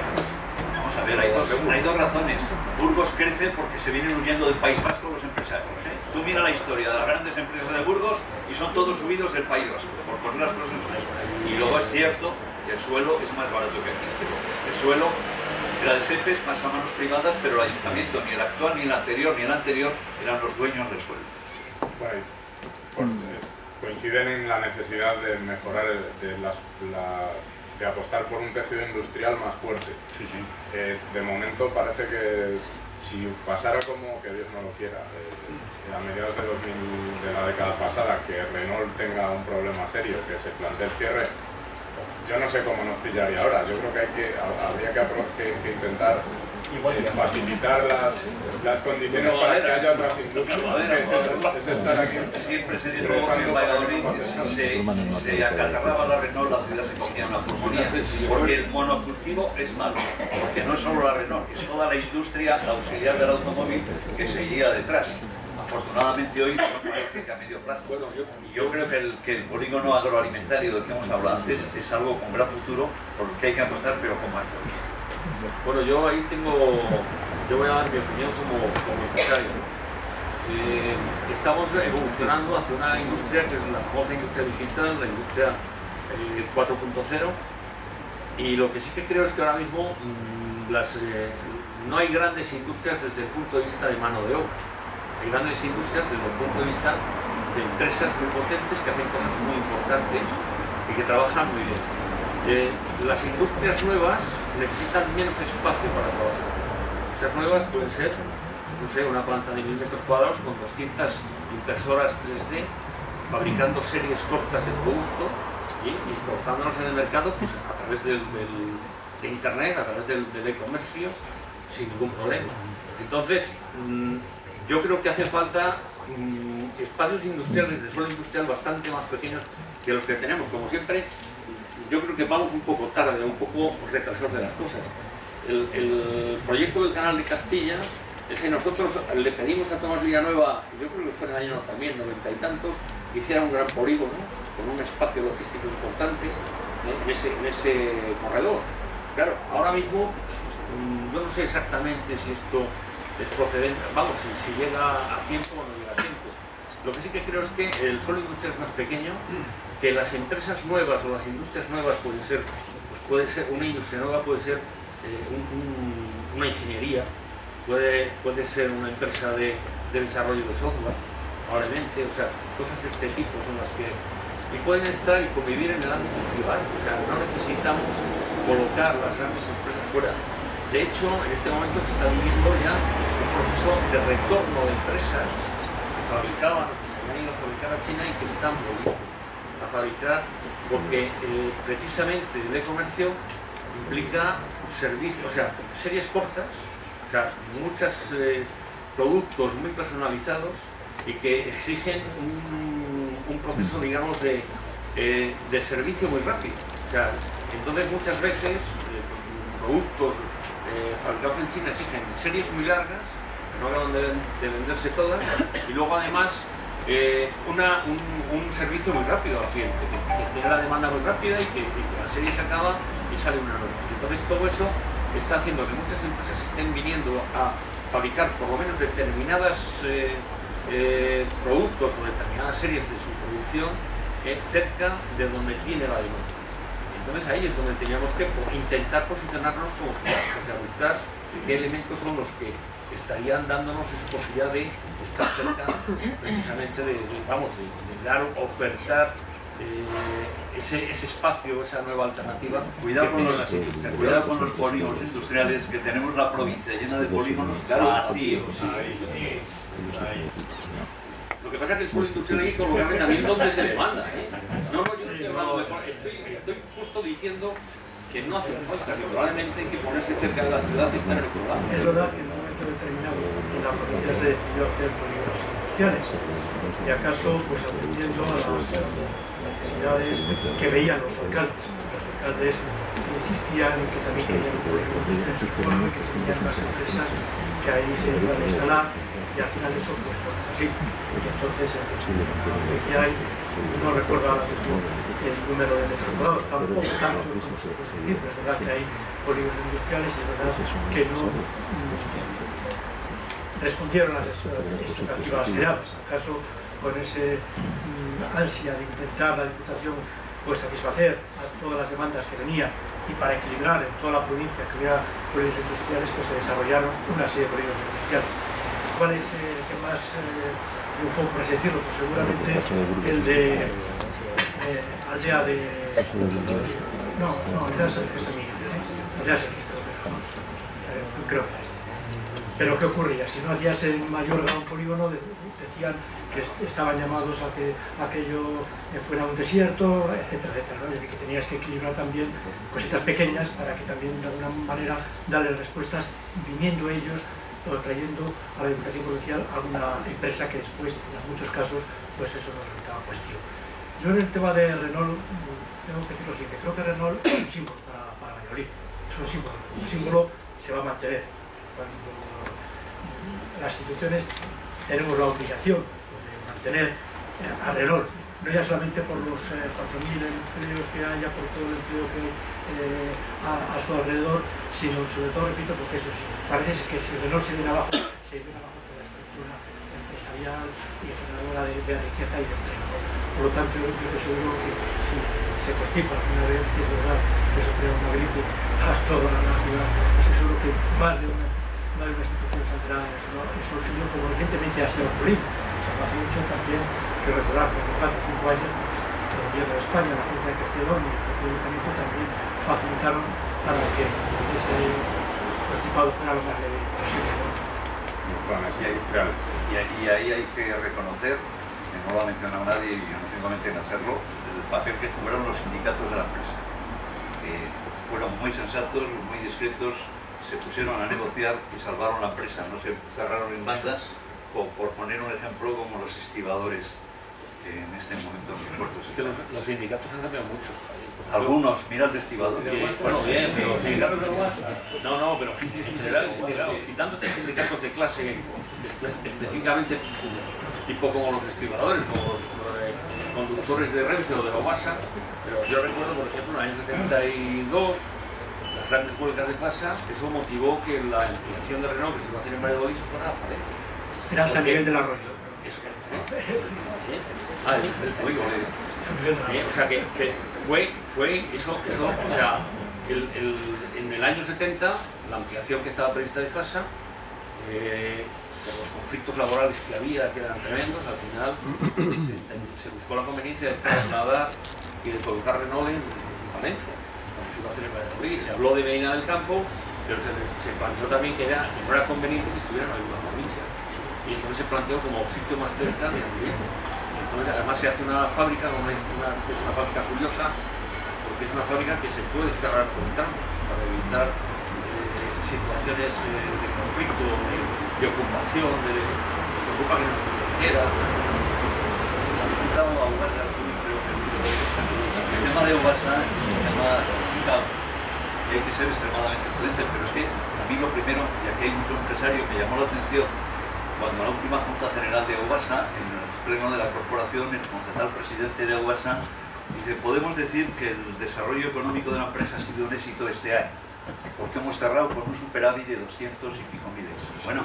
Vamos a ver, hay dos, hay dos razones. Burgos crece porque se vienen huyendo del País Vasco los empresarios. Tú mira la historia de las grandes empresas de Burgos y son todos subidos del País Vasco, por poner las cosas ahí. Y luego es cierto que el suelo es más barato que aquí. El suelo era de SEPES, más a manos privadas, pero el ayuntamiento, ni el actual, ni el anterior, ni el anterior, eran los dueños del suelo. Eh, coinciden en la necesidad de mejorar, el- de, las- la- de apostar por un tejido industrial más fuerte. Sí, sí. Eh, de momento parece que si pasara como, que Dios no lo quiera, eh, a mediados de, 2000 de la década pasada, que Renault tenga un problema serio, que se plantee el cierre, yo no sé cómo nos pillaría ahora. Yo creo que, hay que ha- habría que intentar eh, facilitar las, las condiciones para que haya otras industrias. Es, es- es estar aquí. Siempre se dijo que en Valladolid se, se acatarraba la Renault, la ciudad se cogía una pulmonía. Porque el monocultivo es malo. Porque no es solo la Renault, es toda la industria auxiliar del automóvil que seguía detrás. Afortunadamente hoy no parece que a medio plazo. Y yo creo que el, que el polígono agroalimentario del que hemos hablado antes es algo con gran futuro por el que hay que apostar, pero con más fuerza. Bueno, yo ahí tengo, yo voy a dar mi opinión como, como empresario. eh, estamos evolucionando hacia una industria que es la famosa industria digital, la industria 4.0 y lo que sí que creo es que ahora mismo mm, las, no hay grandes industrias desde el punto de vista de mano de obra. Hay grandes industrias desde el punto de vista de empresas muy potentes que hacen cosas muy importantes y que trabajan muy bien. Eh, las industrias nuevas necesitan menos espacio para trabajar. Industrias nuevas pueden ser no sé, una planta de mil metros cuadrados con 200 impresoras 3D fabricando series cortas de producto y, y en el mercado pues, a través del, de internet, a través del e-comercio sin ningún problema. Entonces, mm, yo creo que hace falta mm, espacios industriales de suelo industrial bastante más pequeños que los que tenemos. Como siempre, yo creo que vamos un poco tarde, un poco retrasados de las cosas. El, proyecto del canal de Castilla es que nosotros le pedimos a Tomás Villanueva, yo creo que fue en el año también, noventa y tantos, que hiciera un gran polígono con un espacio logístico importante en, ese, en ese corredor. Claro, ahora mismo Mm, yo no sé exactamente si esto es procedente, vamos, si, llega a tiempo o no llega a tiempo. Lo que sí que creo es que el suelo industrial es más pequeño, que las empresas nuevas o las industrias nuevas pueden ser, pues puede ser una industria nueva, puede ser eh, una ingeniería, puede, puede ser una empresa de, desarrollo de software, probablemente, o sea, cosas de este tipo son las que... Y pueden estar y convivir en el ámbito ciudad, o sea, no necesitamos colocar las grandes empresas fuera. De hecho, en este momento se está viviendo ya un proceso de retorno de empresas que fabricaban, que se habían ido a fabricar a China y que están volviendo a fabricar porque eh, precisamente el e-comercio implica servicios, o sea, series cortas, o sea, muchos eh, productos muy personalizados y que exigen un, proceso, digamos, de, eh, de servicio muy rápido. O sea, entonces muchas veces productos fabricados en China exigen series muy largas, no acaban de, venderse todas, y luego además eh, un, servicio muy rápido al cliente, que, tiene la demanda muy rápida y que, la serie se acaba y sale una nueva. Entonces todo eso está haciendo que muchas empresas estén viniendo a fabricar por lo menos determinadas eh, productos o determinadas series de su producción cerca de donde tiene la demanda. Entonces ahí es donde teníamos que intentar posicionarnos como o sea, buscar qué elementos son los que estarían dándonos esa posibilidad de estar cerca precisamente de, vamos, de, dar, ofertar eh, ese, espacio, esa nueva alternativa. Cuidado con, los, cuidado con los polígonos industriales, que tenemos la provincia llena de polígonos vacíos. Lo que pasa es que el suelo industrial hay que colocarle también donde se demanda. ¿eh? No, no, yo no estoy estoy, estoy justo diciendo que no hace falta, que probablemente hay que ponerse cerca de la ciudad y estar en el programa. Un momento determinado en la provincia se decidió hacer polígonos industriales y acaso pues atendiendo a las necesidades que veían los alcaldes. Los alcaldes insistían en que también querían polígonos en su pueblo que tenían más empresas que ahí se iban a instalar y al final eso pues bueno, así. Y entonces en la decía ahí, no recuerdo ahora mismo el número de metros cuadrados, tampoco tanto como se puede decir, pero es verdad que hay polígonos industriales y es verdad que no respondieron a las expectativas creadas. ¿Acaso con ese mm, ansia de intentar la Diputación pues satisfacer a todas las demandas que tenía y para equilibrar en toda la provincia que hubiera polígonos industriales, pues se desarrollaron una serie de polígonos industriales. ¿Cuál es el que más eh, triunfó, por así? Pues seguramente el de eh, aldea de... No, no, aldea de Semilla. Aldea de creo que Pero ¿qué ocurría? Si no hacías el mayor gran polígono, decían que estaban llamados a que aquello fuera un desierto, etcétera, etcétera. Es decir, que tenías que equilibrar también cositas pequeñas para que también de alguna manera darle respuestas viniendo ellos o trayendo a la educación provincial alguna empresa que después, en muchos casos, pues eso no resultaba positivo. Yo en el tema de Renault tengo que decir lo siguiente, creo que Renault es un símbolo para, para es un símbolo, un símbolo se va a mantener. Las instituciones tenemos la obligación tener a Renault, no ya solamente por los 4.000 eh, empleos que haya, por todo el empleo que eh, a, su alrededor, sino sobre todo, repito, porque eso parece que si Renault se viene abajo, se viene abajo toda la estructura empresarial y generadora de, de riqueza y de empleo. Por lo tanto, yo estoy seguro que si se constipa una vez, es verdad que eso crea una gripe a toda la ciudad, estoy seguro que más de una, más de una institución saldrá en su, en como recientemente ha sido ocurrido. O sea, no hace mucho también que recordar que hace 4 o 5 años el gobierno de España, la Junta de Castellón y el propio Ayuntamiento también facilitaron para que ese constipado fuera lo más leve posible. ¿no? planes industriales. Y ahí, hay que reconocer, que no lo ha mencionado nadie y yo no tengo mente en hacerlo, el papel que tuvieron los sindicatos de la empresa. Fueron muy sensatos, muy discretos, se pusieron a negociar y salvaron la empresa, no se cerraron en bandas, o por poner un ejemplo como los estibadores que en este momento en los puertos. Es que los, los sindicatos han cambiado mucho. Algunos, mira el de estibador. Que, bueno, bien, pero los sindicatos de No, no, pero en general, quitando estos sindicatos de clase espe- específicamente tipo como los estibadores, como los, los de conductores de Renfe o de Obasa, pero yo recuerdo, por ejemplo, en el año 72, las grandes huelgas de FASA, eso motivó que la ampliación de Renault que se iba a hacer en Valladolid se fuera a Valencia. Era San Miguel del Arroyo. Eso, ¿eh? Ah, el, polígono. Arroyo. o sea que, que fue, fue eso, eso, o sea, el, el- en el año 70, la ampliación que estaba prevista de FASA, eh, por los conflictos laborales que había, que eran tremendos, al final se, se buscó la conveniencia de trasladar y de colocar Renault en, en Valencia, se se habló de Medina del Campo, pero se, se planteó también que, era, no era conveniente que estuviera en alguna provincia. Y entonces se planteó como sitio más cerca de Andalucía. Entonces, además se hace una fábrica, una, una- que es una fábrica curiosa, porque es una fábrica que se puede cerrar con tramos para evitar eh, situaciones eh, de conflicto, de, ocupación, de, se ocupa que no se quiera. Ha visitado a Ubasa, creo que el tema de Ubasa es un tema y hay que ser extremadamente prudentes, pero es que a mí lo primero, y aquí hay mucho empresario que llamó la atención, cuando la última Junta General de Ubasa, en el pleno de la corporación, el concejal presidente de Ubasa, dice, podemos decir que el desarrollo económico de la empresa ha sido un éxito este año, porque hemos cerrado con un superávit de 200 y pico mil euros. Bueno,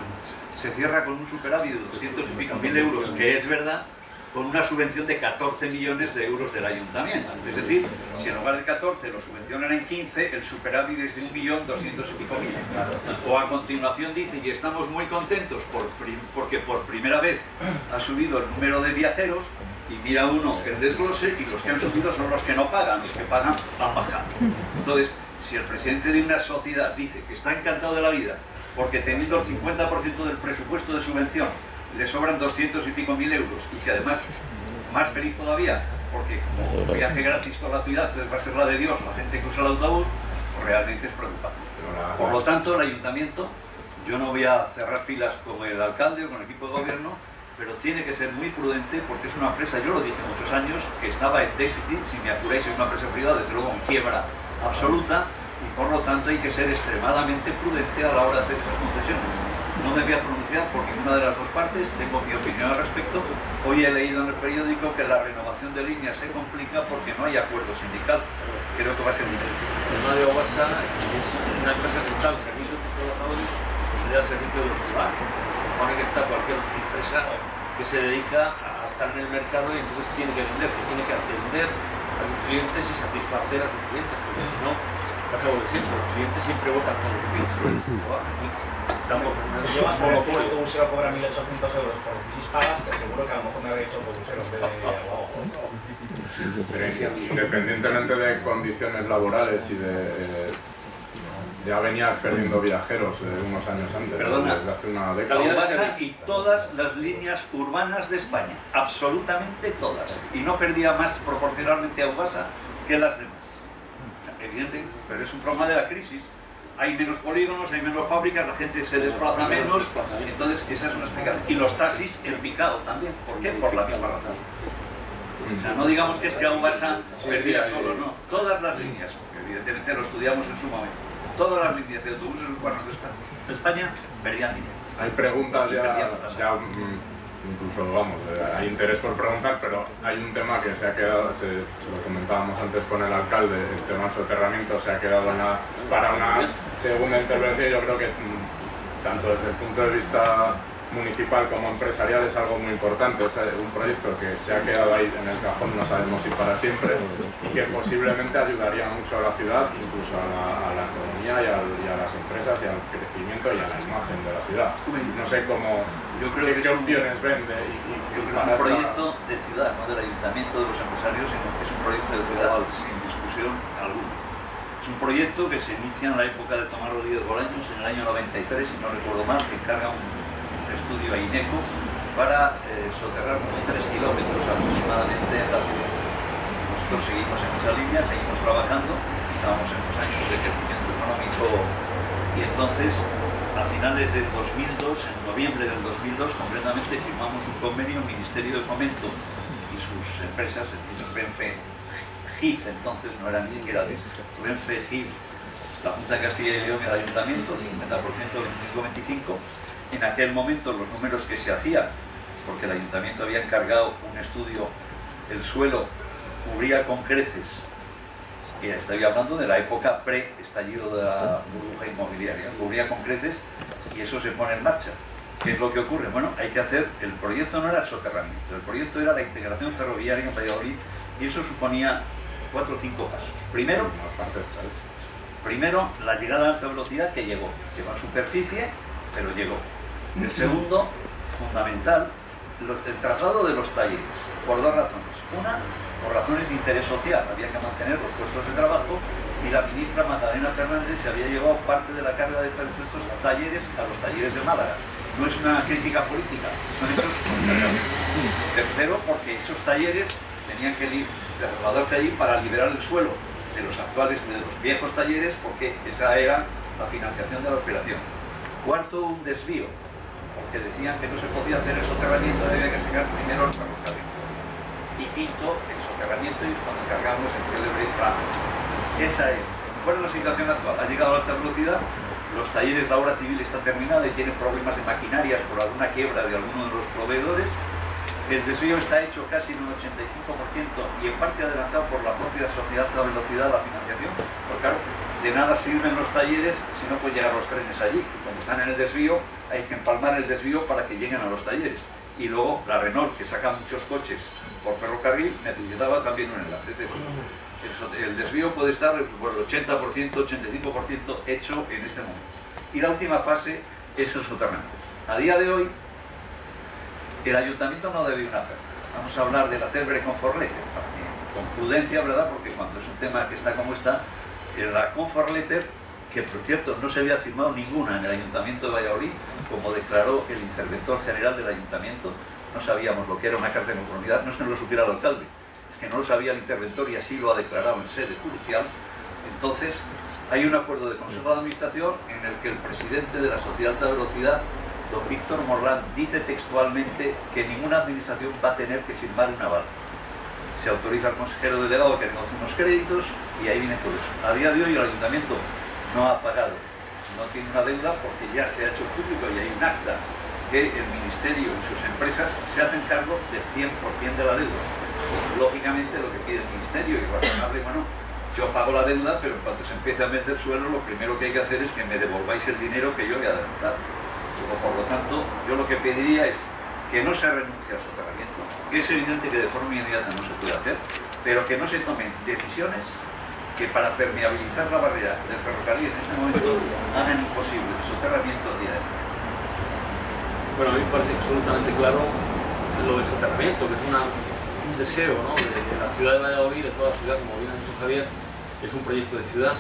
se cierra con un superávit de 200 y pico mil euros, que es verdad, con una subvención de 14 millones de euros del ayuntamiento. Es decir, si en lugar de 14 lo subvencionan en 15, el superávit es de 1.200.000 y pico mil. O a continuación dice, y estamos muy contentos porque por primera vez ha subido el número de viajeros, y mira uno el desglose, y los que han subido son los que no pagan, los que pagan han bajado. Entonces, si el presidente de una sociedad dice que está encantado de la vida porque teniendo el 50% del presupuesto de subvención le sobran 200 y pico mil euros y que además, más feliz todavía, porque como viaje gratis toda la ciudad, entonces va a ser la de Dios la gente que usa el autobús, pues realmente es preocupante. Por lo tanto, el ayuntamiento, yo no voy a cerrar filas con el alcalde o con el equipo de gobierno, pero tiene que ser muy prudente porque es una empresa, yo lo dije muchos años, que estaba en déficit, si me apuráis es una empresa privada, desde luego en quiebra absoluta, y por lo tanto hay que ser extremadamente prudente a la hora de hacer esas concesiones. No me voy a pronunciar por ninguna de las dos partes, tengo mi opinión al respecto. Hoy he leído en el periódico que la renovación de líneas se complica porque no hay acuerdo sindical. Creo que va a ser difícil. El tema de Obasa es una empresa que está al servicio de sus trabajadores, pues al servicio de los ciudadanos. Supone que está cualquier empresa que se dedica a estar en el mercado y entonces tiene que vender, que tiene que atender a sus clientes y satisfacer a sus clientes, porque si no, pasa lo de siempre, los clientes siempre votan con los clientes. <clears throat> En Si yo un vas a ver que un cobra 1.800 euros por crisis pagas, te seguro que a lo mejor me habría hecho autobusero en vez de. Pero independientemente de condiciones laborales y de... eh, ya venía perdiendo viajeros eh, unos años antes, Perdona. desde hace una década. Y todas las líneas urbanas de España, absolutamente todas. Y no perdía más proporcionalmente a Ubasa que las demás. Evidente, pero es un problema de la crisis. Hay menos polígonos, hay menos fábricas, la gente se desplaza menos, entonces esa es una explicación. Y los taxis en picado también. ¿Por qué? Por la misma razón. O sea, no digamos que es que a Sí, perdía sí, hay- solo, no. Todas las líneas, porque evidentemente lo estudiamos en su momento. Todas las líneas de autobuses urbanos de España, de España perdían dinero. Hay preguntas ya, ya mm, incluso vamos, eh, hay interés por preguntar, pero hay un tema que se ha quedado, se, lo comentábamos antes con el alcalde, el tema del soterramiento se ha quedado para una segunda intervención. Yo creo que mm, tanto desde el punto de vista municipal como empresarial es algo muy importante, es un proyecto que se ha quedado ahí en el cajón, no sabemos si para siempre, y que posiblemente ayudaría mucho a la ciudad, incluso a la, economía y a, las empresas y al crecimiento y a la imagen de la ciudad. No sé cómo, yo creo qué, que opciones vende. Y, yo creo que es un proyecto de ciudad, no del ayuntamiento, de los empresarios, sino que es un proyecto de ciudad sin discusión alguna. Es un proyecto que se inicia en la época de Tomás Rodríguez Bolaños, en el año 93, si no recuerdo mal, que encarga un estudio a INECO para eh, soterrar como 3 kilómetros aproximadamente en la ciudad. Nosotros seguimos en esa línea, seguimos trabajando, estábamos en los años de crecimiento económico y entonces a finales del 2002, en noviembre del 2002 concretamente, firmamos un convenio Ministerio de Fomento y sus empresas, es decir, Renfe, GIF, entonces no era ni siquiera Renfe, GIF, la Junta de Castilla y León el Ayuntamiento, 50%, 25-25, en aquel momento los números que se hacían, porque el ayuntamiento había encargado un estudio, el suelo cubría con creces, y estoy hablando de la época pre-estallido de la burbuja inmobiliaria, cubría con creces y eso se pone en marcha. ¿Qué es lo que ocurre? Bueno, hay que hacer, el proyecto no era el soterramiento, el proyecto era la integración ferroviaria en Valladolid y eso suponía cuatro o cinco pasos. Primero, primero la llegada a alta velocidad que llegó, llegó en superficie, pero llegó. El segundo, fundamental, el traslado de los talleres, por dos razones. Una, por razones de interés social, había que mantener los puestos de trabajo y la ministra Magdalena Fernández se había llevado parte de la carga de estos talleres a los talleres de Málaga. No es una crítica política, son hechos Tercero, porque esos talleres tenían que trasladarse allí para liberar el suelo de los actuales, de los viejos talleres, porque esa era la financiación de la operación. Cuarto, un desvío, porque decían que no se podía hacer el soterramiento, había que sacar primero el ferrocarril. Y quinto, el soterramiento y cuando cargamos el célebre plano. Esa es, ¿cuál es la situación actual? Ha llegado a alta velocidad, los talleres, la obra civil está terminada y tienen problemas de maquinarias por alguna quiebra de alguno de los proveedores. El desvío está hecho casi en un 85% y en parte adelantado por la propia sociedad de alta velocidad, la financiación. Porque claro, de nada sirven los talleres si no pueden llegar los trenes allí. Como están en el desvío, hay que empalmar el desvío para que lleguen a los talleres. Y luego la Renault, que saca muchos coches por ferrocarril, necesitaba también un enlace. El desvío puede estar por el 80%, 85% hecho en este momento. Y la última fase es el soterramiento. A día de hoy, el ayuntamiento no debe una Vamos a hablar de la célebre Conforlete, con prudencia, ¿verdad? Porque cuando es un tema que está como está, la Comfort Letter, que por cierto no se había firmado ninguna en el Ayuntamiento de Valladolid, como declaró el interventor general del Ayuntamiento, no sabíamos lo que era una carta de conformidad, no es que lo supiera el alcalde, es que no lo sabía el interventor y así lo ha declarado en sede judicial. Entonces, hay un acuerdo de Consejo de Administración en el que el presidente de la Sociedad de Alta Velocidad, don Víctor Morlán, dice textualmente que ninguna administración va a tener que firmar un aval. Se autoriza al consejero delegado que negocie unos créditos y ahí viene todo eso. A día de hoy el ayuntamiento no ha pagado, no tiene una deuda porque ya se ha hecho público y hay un acta que el ministerio y sus empresas se hacen cargo del 100% de la deuda. Lógicamente lo que pide el ministerio y razonable, bueno, yo pago la deuda, pero cuando se empiece a vender suelo, lo primero que hay que hacer es que me devolváis el dinero que yo he adelantado. Por lo tanto, yo lo que pediría es que no se renuncie al soterramiento, que es evidente que de forma inmediata no se puede hacer, pero que no se tomen decisiones que para permeabilizar la barrera del ferrocarril en este momento hagan imposible el soterramiento de Bueno, a mí me parece absolutamente claro lo del soterramiento, que es un deseo de, la ciudad de Valladolid, de toda la ciudad, como bien ha dicho Javier, es un proyecto de ciudad.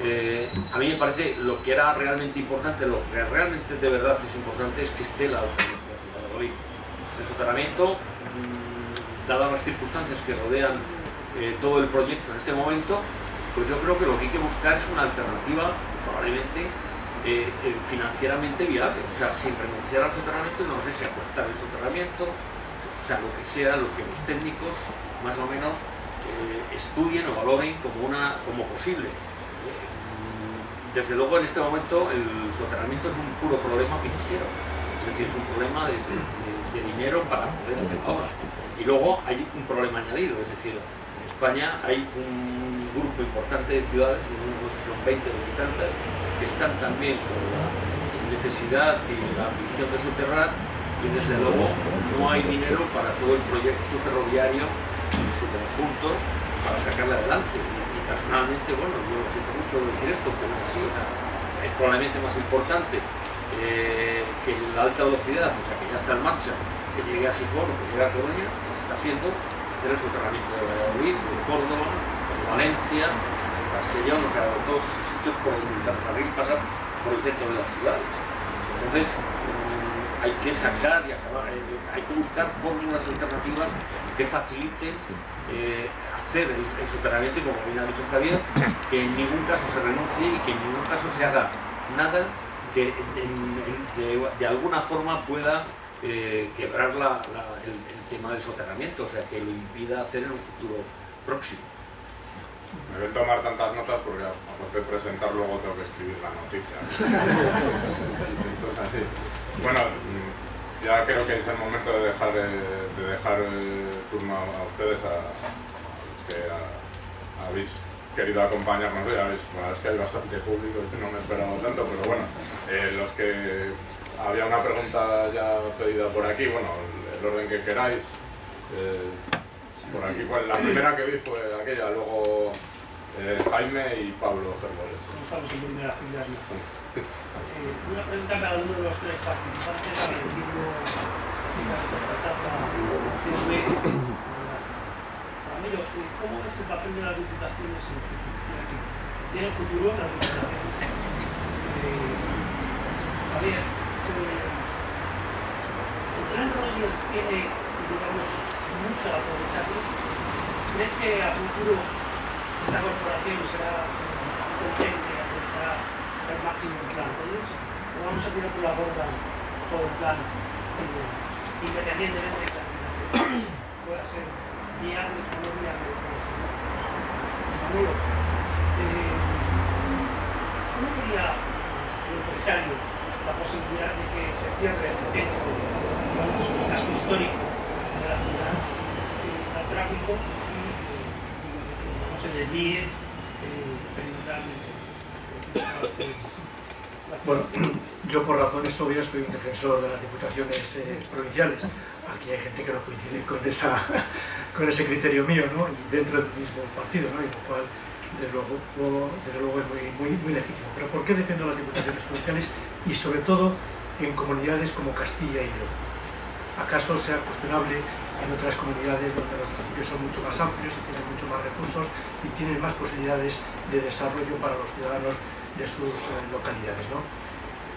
Eh, a mí me parece lo que era realmente importante, lo que realmente de verdad es importante es que esté la alta velocidad en Valladolid. El soterramiento, mm, dadas las circunstancias que rodean eh, todo el proyecto en este momento, pues yo creo que lo que hay que buscar es una alternativa probablemente eh, eh, financieramente viable, o sea, sin renunciar al soterramiento, no sé si acortar el soterramiento, o sea, lo que sea, lo que los técnicos más o menos estudien o valoren como, una, como posible. Desde luego en este momento el soterramiento es un puro problema financiero, es decir, es un problema de, de dinero para poder hacer la obra. Y luego hay un problema añadido, es decir, en España hay un grupo importante de ciudades, unos son 20 o tantas, que están también con la necesidad y la ambición de soterrar y desde luego no hay dinero para todo el proyecto ferroviario en su conjunto para sacarle adelante. Y, personalmente, bueno, yo siento mucho decir esto, pero es así, o sea, es probablemente más importante eh, que la alta velocidad, o sea, que ya está en marcha, que llegue a Gijón o que llegue a Coruña, se está haciendo, hacer el soterramiento de Valladolid, de Córdoba, de Valencia, de Castellón, o sea, todos sitios por el pasa por el centro de las ciudades. Entonces, hay que sacar y acabar, eh, hay que buscar fórmulas alternativas que faciliten eh, hacer el, el, soterramiento y como bien ha dicho Javier, que en ningún caso se renuncie y que en ningún caso se haga nada que en, en, de, de, alguna forma pueda eh, quebrar la, la, el, el, tema del soterramiento, o sea, que lo impida hacer en un futuro próximo. Me voy a tomar tantas notas porque aparte de presentar luego tengo que escribir la noticia. <laughs> Esto es así. Bueno, ya creo que es el momento de dejar, de dejar el turno a ustedes, a, a los que a, habéis querido acompañarnos hoy. Habéis, bueno, es que hay bastante público, no me he esperado tanto, pero bueno, eh, los que había una pregunta ya pedida por aquí, bueno, el, orden que queráis. Eh, por aquí, pues, la primera que vi fue aquella, luego eh, Jaime y Pablo Fernández. Estamos en primera fila. Eh, una pregunta a cada uno de los tres participantes, al decirlo Ramiro, ¿cómo es el papel de las diputaciones en el futuro? ¿Tiene futuro las diputaciones? Eh, Javier, el plan Rodríguez tiene, digamos, mucho a aprovecharlo. ¿Crees que a futuro esta corporación será competente y aprovechará el máximo el plan Rodríguez? ¿O vamos a tirar por la borda todo el plan? Eh, independientemente de que pueda ser viable o no viable. Manolo, eh, ¿cómo vería el empresario la posibilidad de que se pierda el centro, digamos, el caso histórico de la ciudad, al tráfico y no se desvíe perimetralmente? Bueno, yo por razones obvias soy un defensor de las diputaciones eh, provinciales. Aquí hay gente que no coincide con, ese criterio mío, ¿no? Dentro del mismo partido, ¿no? Y lo cual, desde luego, es muy legítimo. Pero ¿por qué defiendo las diputaciones provinciales? Y sobre todo en comunidades como Castilla y León. ¿Acaso sea cuestionable en otras comunidades donde los municipios son mucho más amplios y tienen mucho más recursos y tienen más posibilidades de desarrollo para los ciudadanos de sus eh, localidades. ¿no?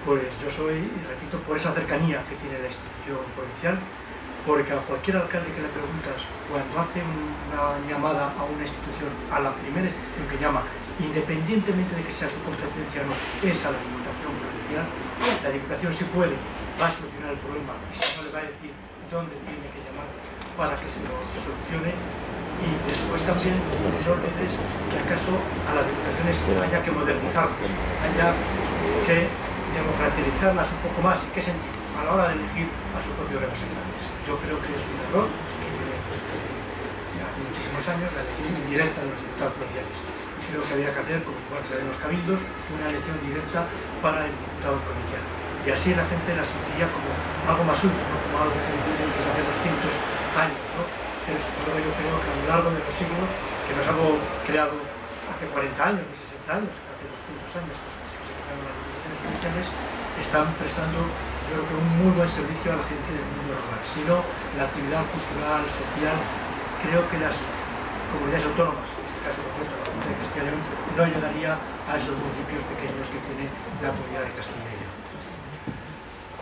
Pues yo soy, repito, por esa cercanía que tiene la institución provincial, porque a cualquier alcalde que le preguntas, cuando hace una llamada a una institución, a la primera institución que llama, independientemente de que sea su competencia o no, es a la Diputación Provincial, la Diputación si puede, va a solucionar el problema y si no le va a decir dónde tiene que llamar para que se lo solucione y después también no olvides que acaso a las diputaciones haya que modernizarlas, haya que democratizarlas un poco más y qué sentido a la hora de elegir a sus propios representantes. Yo creo que es un error hace muchísimos años la elección indirecta de los diputados provinciales. Creo que había que hacer, como igual que se los cabildos, una elección directa para el diputado provincial. Y así la gente la sentiría como algo más útil, ¿no? como algo que, se hace 200 años. ¿no? yo creo que a lo largo de los siglos, que no es algo creado hace 40 años, ni 60 años, hace 200 años que se crearon las instituciones provinciales, están prestando creo que un muy buen servicio a la gente del mundo rural. Si no, la actividad cultural, social, creo que las comunidades autónomas, en este caso concreto la Junta de Castilla y León, no ayudaría a esos municipios pequeños que tiene la comunidad de Castilla y León.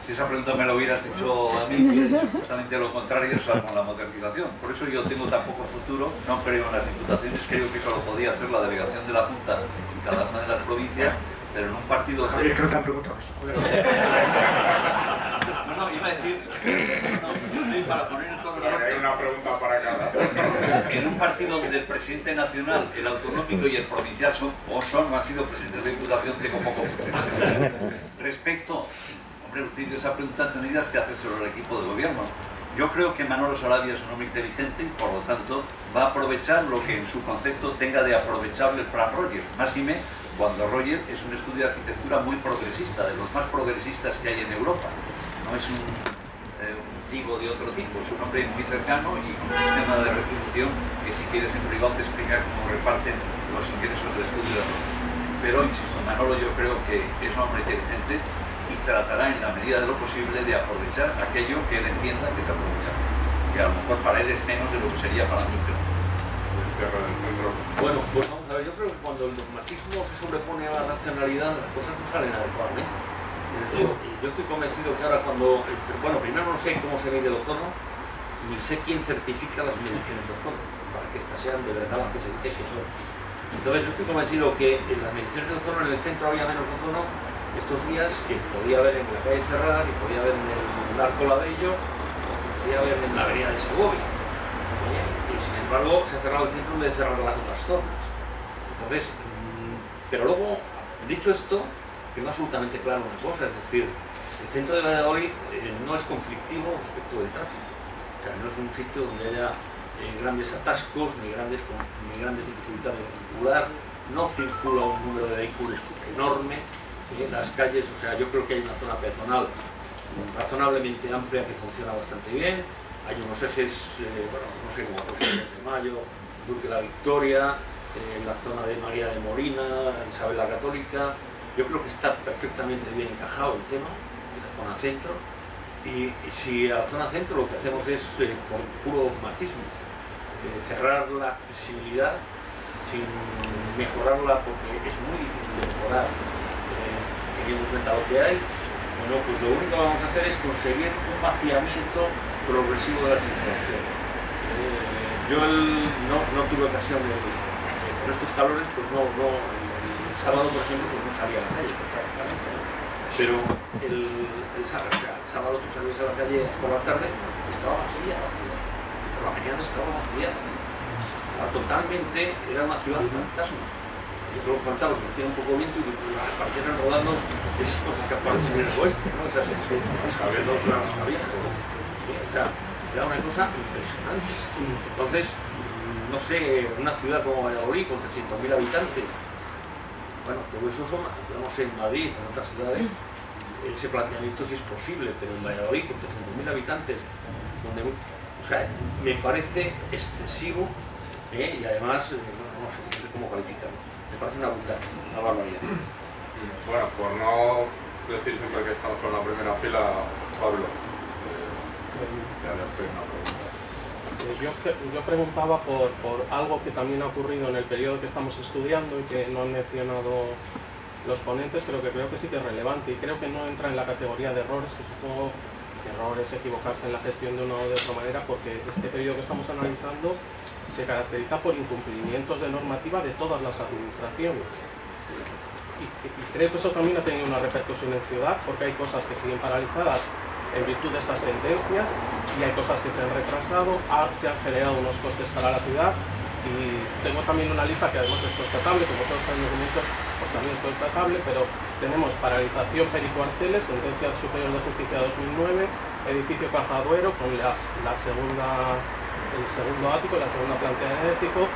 Si esa pregunta me la hubieras hecho a mí, hubiera dicho justamente lo contrario, con la modernización. Por eso yo tengo tan poco futuro, no creo en las diputaciones, creo que eso lo podía hacer la delegación de la Junta en cada una de las provincias, pero en un partido... Javier, creo que te han preguntado eso. <laughs> No, no, iba a decir... No, para poner todos los Hay una pregunta para cada. En un partido donde el presidente nacional, el autonómico y el provincial son, o son, o han sido presidentes de diputación, tengo poco. Respecto Hombre, Lucidio, esa pregunta tendrías que hacer sobre el equipo de gobierno. Yo creo que Manolo Sarabia es un hombre inteligente y por lo tanto va a aprovechar lo que en su concepto tenga de aprovechable el plan Roger. Más y me, cuando Roger es un estudio de arquitectura muy progresista, de los más progresistas que hay en Europa. No es un, eh, tipo de otro tipo, es un hombre muy cercano y con un sistema de retribución que si quieres en privado te explica cómo reparten los ingresos del estudio de Roger. Pero, insisto, Manolo yo creo que es un hombre inteligente y tratará en la medida de lo posible de aprovechar aquello que él entienda que es aprovechable. Que a lo mejor para él es menos de lo que sería para mí, cierre del centro. Bueno, pues vamos a ver, yo creo que cuando el dogmatismo se sobrepone a la racionalidad, las cosas no salen adecuadamente. Es decir, yo estoy convencido que ahora cuando, eh, bueno, primero no sé cómo se mide el ozono, ni sé quién certifica las mediciones de ozono, para que estas sean de verdad las que se dice que son. Entonces yo estoy convencido que en las mediciones de ozono en el centro había menos ozono estos días que podía haber en la calle Cerrada, que podía haber en el Arco Labello, o que podía haber en la avenida de Segovia. ¿Eh? Embargo se ha cerrado el centro en vez de cerrar las otras zonas. Entonces, mm, pero luego, dicho esto, quedó absolutamente claro una cosa, es decir, el centro de Valladolid eh, no es conflictivo respecto del tráfico. O sea, no es un sitio donde haya eh, grandes atascos ni grandes, ni grandes dificultades de circular, no circula un número de vehículos enorme en las calles, o sea, yo creo que hay una zona peatonal razonablemente amplia que funciona bastante bien, hay unos ejes, eh, bueno, no sé cómo el de Mayo, Duque de la Victoria, eh, la zona de María de Molina, Isabel la Católica, yo creo que está perfectamente bien encajado el tema, esa zona centro, y, si a la zona centro lo que hacemos es, eh, por puro dogmatismo, eh, cerrar la accesibilidad sin mejorarla porque es muy difícil de mejorar teniendo en cuenta lo que hay, bueno, pues lo único que vamos a hacer es conseguir un vaciamiento progresivo de la circulación. Eh, yo el- no, no tuve ocasión de, de- con estos calores, pues no, no el, el sábado, por ejemplo, pues no salía a la calle prácticamente. ¿no? Pero el, el sábado, o sea, el sábado tú salías a la calle por la tarde, estaba vacía la ciudad. Por la mañana estaba vacía. Estaba totalmente, era una ciudad fantasma. Y solo faltaba que hiciera un poco viento y que aparecieran rodando esas cosas que aparecen en el oeste, ¿no? Esas escabelos, las viejas. Sea, era una cosa impresionante. Entonces, mm, no sé, una ciudad como Valladolid con 300.000 habitantes, bueno, todo eso son, digamos, en Madrid, en otras ciudades, ese planteamiento sí es posible, pero en Valladolid con 300.000 habitantes, donde, o sea, me parece excesivo ¿eh? y además, eh, no sé, cómo calificarlo, me parece una brutal, una barbaridad. Bueno, por no decir siempre que estamos con la primera fila, Pablo, eh, ya le estoy una pregunta. Eh, Yo, yo preguntaba por, algo que también ha ocurrido en el periodo que estamos estudiando y que no han mencionado los ponentes, pero que creo que sí que es relevante y creo que no entra en la categoría de errores, que supongo que errores, equivocarse en la gestión de una o de otra manera, porque este periodo que estamos analizando se caracteriza por incumplimientos de normativa de todas las administraciones. Y creo que eso también ha tenido una repercusión en ciudad, porque hay cosas que siguen paralizadas en virtud de estas sentencias y hay cosas que se han retrasado, ha- se han generado unos costes para la ciudad y tengo también una lista que además es constatable, como todos los documentos, pues también es constatable, pero tenemos paralización pericuarteles, sentencia superior de justicia 2009, edificio Caja Duero con la segunda, el segundo ático, la segunda planta energético,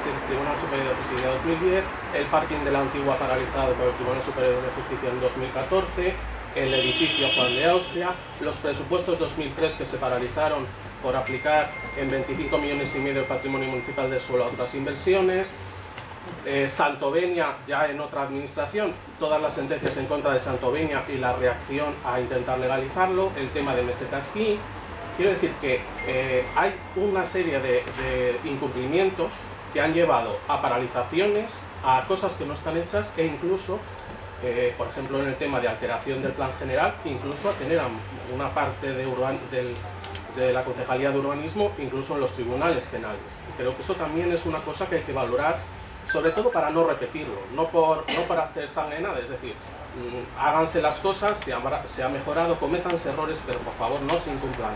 Tribunal Superior de Justicia 2010, el parking de la antigua paralizado por el Tribunal Superior de Justicia en 2014, el edificio Juan de Austria, los presupuestos 2003 que se paralizaron por aplicar en 25 millones y medio el patrimonio municipal de suelo a otras inversiones, eh, Santovenia ya en otra administración, todas las sentencias en contra de Santovenia y la reacción a intentar legalizarlo, el tema de meseta esquí. Quiero decir que eh, hay una serie de, de incumplimientos que han llevado a paralizaciones, a cosas que no están hechas e incluso, eh, por ejemplo en el tema de alteración del plan general, incluso a tener una parte de, urban- del- de la Concejalía de Urbanismo, incluso en los tribunales penales. Creo que eso también es una cosa que hay que valorar, sobre todo para no repetirlo, no, por, no para hacer sangre nada, es decir, mm, háganse las cosas, se ha, mejorado, cométanse errores, pero por favor no se incumplan.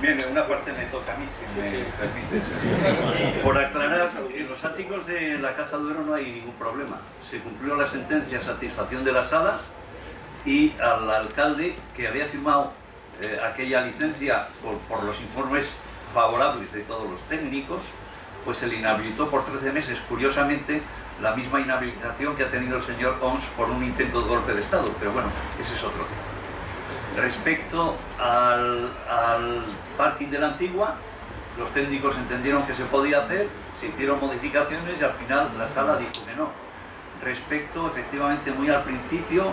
Bien, una parte me toca a mí, si me permites. Por aclarar, en los áticos de la Caja Duero no hay ningún problema. Se cumplió la sentencia a satisfacción de la sala y al alcalde que había firmado eh, aquella licencia por, por los informes favorables de todos los técnicos, pues se le inhabilitó por 13 meses, curiosamente, la misma inhabilitación que ha tenido el señor ONS por un intento de golpe de Estado, pero bueno, ese es otro tema. Respecto al, parking de la antigua, los técnicos entendieron que se podía hacer, se hicieron modificaciones y al final la sala dijo que no. Respecto, efectivamente, muy al principio,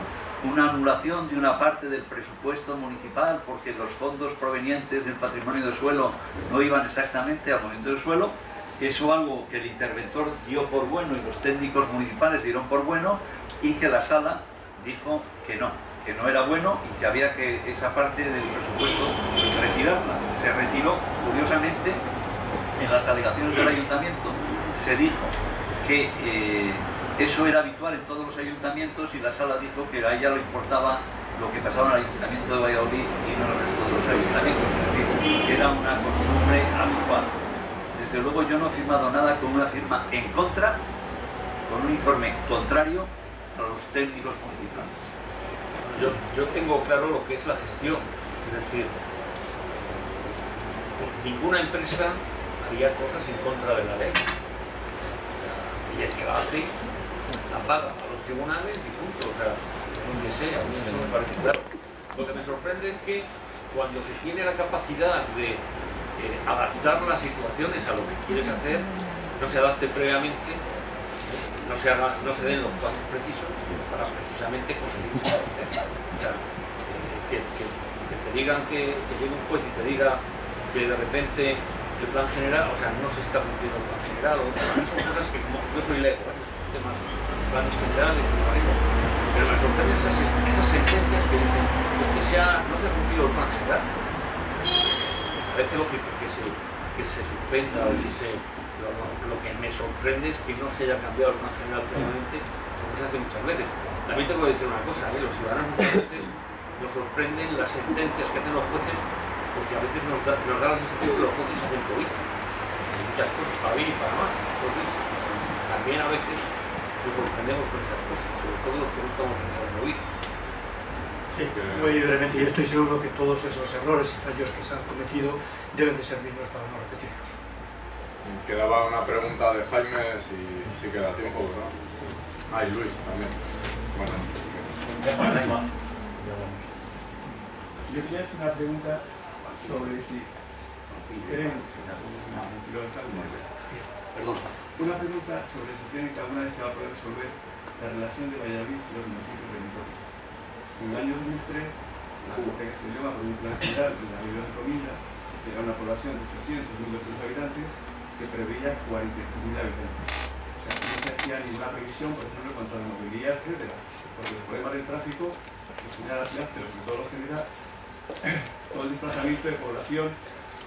una anulación de una parte del presupuesto municipal porque los fondos provenientes del patrimonio de suelo no iban exactamente al movimiento del suelo. Eso algo que el interventor dio por bueno y los técnicos municipales dieron por bueno y que la sala dijo que no, que no era bueno y que había que esa parte del presupuesto retirarla. Se retiró, curiosamente, en las alegaciones del ayuntamiento se dijo que eh, eso era habitual en todos los ayuntamientos y la sala dijo que a ella le importaba lo que pasaba en el ayuntamiento de Valladolid y no en el resto de los ayuntamientos, es decir, que era una costumbre habitual. Desde luego yo no he firmado nada con una firma en contra, con un informe contrario a los técnicos municipales. Yo, yo tengo claro lo que es la gestión, es decir, ninguna empresa haría cosas en contra de la ley. y el que la hace la paga a los tribunales y punto. O sea, no sé, a mí eso me parece claro. Lo que me sorprende es que cuando se tiene la capacidad de eh, adaptar las situaciones a lo que quieres hacer, no se adapte previamente, no se, haga, no se den los pasos precisos para precisamente conseguir O sea, eh, que, te digan que, que llegue un juez y te diga que de repente el plan general, o sea, no se está cumpliendo el plan general, o, son cosas que como yo soy lego en estos temas planes generales, pero me sorprenden esas, esas sentencias que dicen que se no se ha cumplido el plan general. Me parece lógico que se, que se suspenda o que se... Lo, que me sorprende es que no se haya cambiado el plan general previamente, como se hace muchas veces. También tengo que decir una cosa, ¿eh? los ciudadanos muchas veces nos sorprenden las sentencias que hacen los jueces porque a veces nos da, la sensación que los jueces hacen políticos, muchas cosas, para bien y para mal. Entonces, también a veces nos sorprendemos con esas cosas, sobre todo los que no estamos en esas movidas. Sí, muy brevemente, y estoy seguro que todos esos errores y fallos que se han cometido deben de servirnos para no repetirlos. Quedaba una pregunta de Jaime, si, si queda tiempo, ¿no? Ah, y Luis también. Bueno. Yo quería hacer una pregunta sobre si creen... Perdón. Una pregunta sobre si creen que alguna vez se va a poder resolver la relación de Valladolid y los municipios del entorno. En el año 2003, la Junta que se llama por un plan general de la Ciudad de Comida era una población de 800.200 habitantes que preveía 45.000 habitantes. O sea, no se hacía ninguna previsión, por ejemplo, en cuanto a la movilidad, etc. Porque el problema del tráfico que genera la ciudad, pero sobre todo lo genera <coughs> todo el desplazamiento de población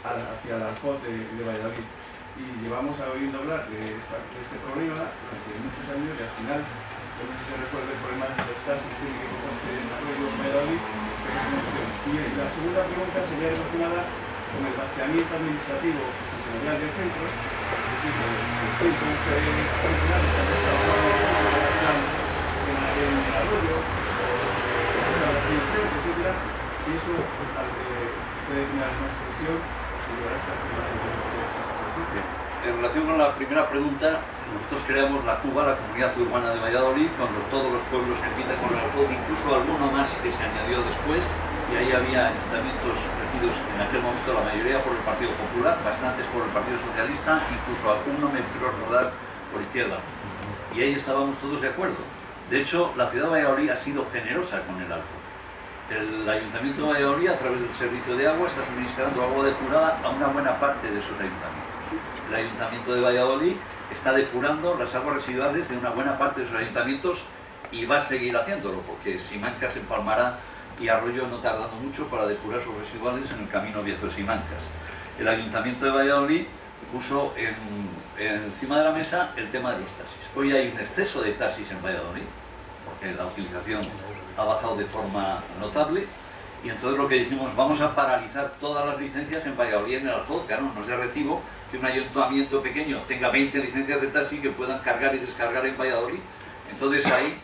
hacia la alfoz de, Valladolid y llevamos oyendo hablar de, este problema durante muchos años y al final no sé si se resuelve el problema de los taxis que cogerse en Arroyo Valladolid, pero es una cuestión. Y la segunda pregunta sería relacionada con el vaciamiento administrativo en, si eso puede tener solución, en relación con la primera pregunta, nosotros creamos la CUBA, la Comunidad Urbana de Valladolid, cuando todos los pueblos que empiezan con el alfoz, incluso alguno más que se añadió después, y ahí había ayuntamientos en aquel momento, la mayoría por el Partido Popular, bastantes por el Partido Socialista, incluso alguno me quiero recordar por izquierda. Y ahí estábamos todos de acuerdo. De hecho, la ciudad de Valladolid ha sido generosa con el alfoz. El Ayuntamiento de Valladolid, a través del servicio de agua, está suministrando agua depurada a una buena parte de sus ayuntamientos el Ayuntamiento de Valladolid está depurando las aguas residuales de una buena parte de sus ayuntamientos y va a seguir haciéndolo, porque Simancas empalmará y Arroyo no tardando mucho para depurar sus residuales en el camino viejo de Simancas. El Ayuntamiento de Valladolid puso en, en, encima de la mesa el tema de los taxis. Hoy hay un exceso de taxis en Valladolid, porque la utilización ha bajado de forma notable, y entonces lo que dijimos, vamos a paralizar todas las licencias en Valladolid en el Alfoz, claro, no se recibo que un ayuntamiento pequeño tenga 20 licencias de taxi que puedan cargar y descargar en Valladolid. Entonces ahí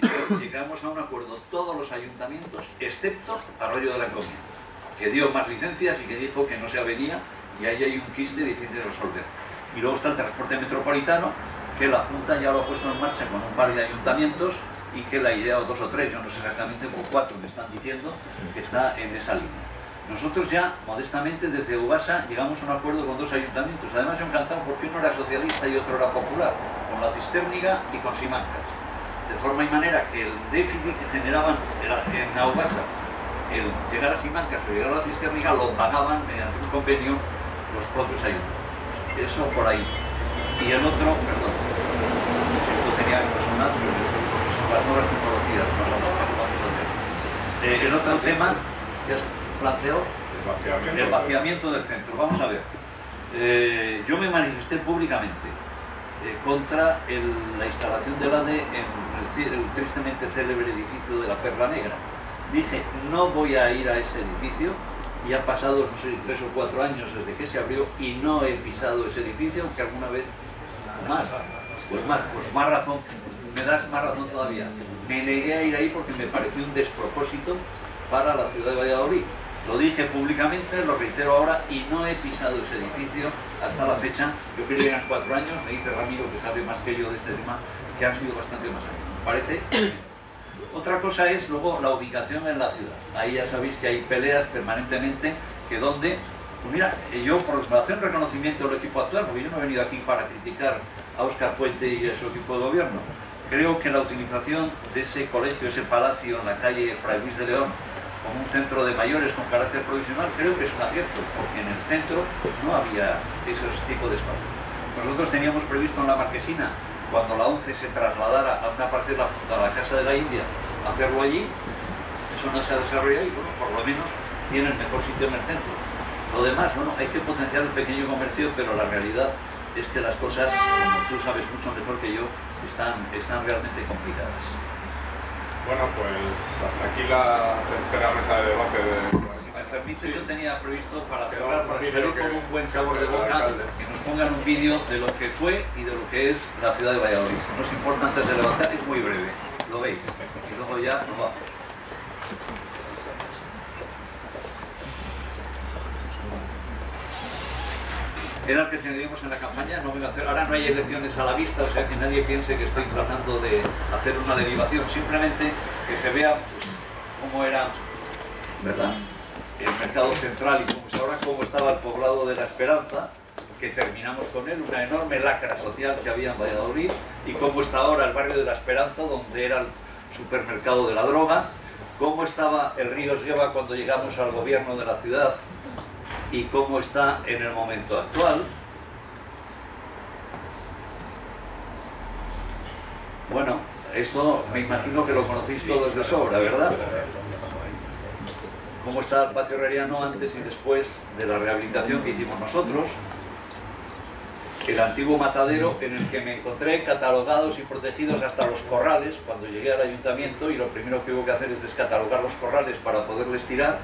<coughs> llegamos a un acuerdo todos los ayuntamientos, excepto Arroyo de la Encomienda, que dio más licencias y que dijo que no se avenía y ahí hay un quiste difícil de resolver. Y luego está el transporte metropolitano, que la Junta ya lo ha puesto en marcha con un par de ayuntamientos y que la idea, o dos o tres, yo no sé exactamente, o cuatro me están diciendo, que está en esa línea. Nosotros ya, modestamente, desde Ubasa llegamos a un acuerdo con dos ayuntamientos. Además, yo encantado porque uno era socialista y otro era popular, con la Cistérniga y con Simancas. De forma y manera que el déficit que generaban en Aubasa, el llegar a Simancas o llegar a la Cistérniga, lo pagaban mediante un convenio los propios ayuntamientos. Eso por ahí. Y el otro, perdón, esto tenía que personal, pero son las nuevas tecnologías, no la vamos a hacer. Eh, el otro tema que has vaciamiento. el vaciamiento del centro. Vamos a ver. Eh, yo me manifesté públicamente eh, contra la instalación del ADE en el, tristemente célebre edificio de la Perla Negra. Dije, no voy a ir a ese edificio y han pasado, tres o cuatro años desde que se abrió y no he pisado ese edificio, aunque alguna vez más. Pues más, pues más razón, me das más razón todavía. Me negué a ir ahí porque me pareció un despropósito para la ciudad de Valladolid. Lo dije públicamente, lo reitero ahora y no he pisado ese edificio hasta la fecha. Yo creo que eran cuatro años, me dice Ramiro que sabe más que yo de este tema, que han sido bastante más años. Parece. Otra cosa es luego la ubicación en la ciudad. Ahí ya sabéis que hay peleas permanentemente que donde, pues mira, eh, yo por hacer un reconocimiento del equipo actual, porque yo no he venido aquí para criticar a Óscar Puente y a su equipo de gobierno, creo que la utilización de ese colegio, ese palacio en la calle Fray Luis de León, como un centro de mayores con carácter provisional, creo que es un acierto, porque en el centro no había esos tipos de espacios. Nosotros teníamos previsto en la Marquesina, cuando la ONCE se trasladara a una parcela junto a la Casa de la India, hacerlo allí, eso no se ha desarrollado y bueno, por lo menos tiene el mejor sitio en el centro. Lo demás, bueno, hay que potenciar el pequeño comercio, pero la realidad es que las cosas, como tú sabes mucho mejor que yo, están, están realmente complicadas. Bueno, pues hasta aquí la tercera mesa de debate de... Si me permite, yo tenía previsto para cerrar, para que salir con un buen sabor de boca, que nos pongan un vídeo de lo que fue y de lo que es la ciudad de Valladolid. No os importa antes de levantar, es muy breve, lo veis. Y luego ya nos vamos. Era el que teníamos en la campaña, no a hacer, ahora no hay elecciones a la vista, o sea que nadie piense que estoy tratando de hacer una derivación, simplemente que se vea pues, cómo era, ¿verdad? El mercado central y ahora, cómo estaba el poblado de la Esperanza, que terminamos con él, una enorme lacra social que había en Valladolid, y cómo está ahora el barrio de la Esperanza, donde era el supermercado de la droga, cómo estaba el río Esgueva cuando llegamos al gobierno de la ciudad y cómo está en el momento actual. Bueno, esto me imagino que lo conocéis todos de sobra, ¿verdad? Cómo está el patio herreriano antes y después de la rehabilitación que hicimos nosotros. El antiguo matadero en el que me encontré catalogados y protegidos hasta los corrales cuando llegué al ayuntamiento y lo primero que hubo que hacer es descatalogar los corrales para poderles tirar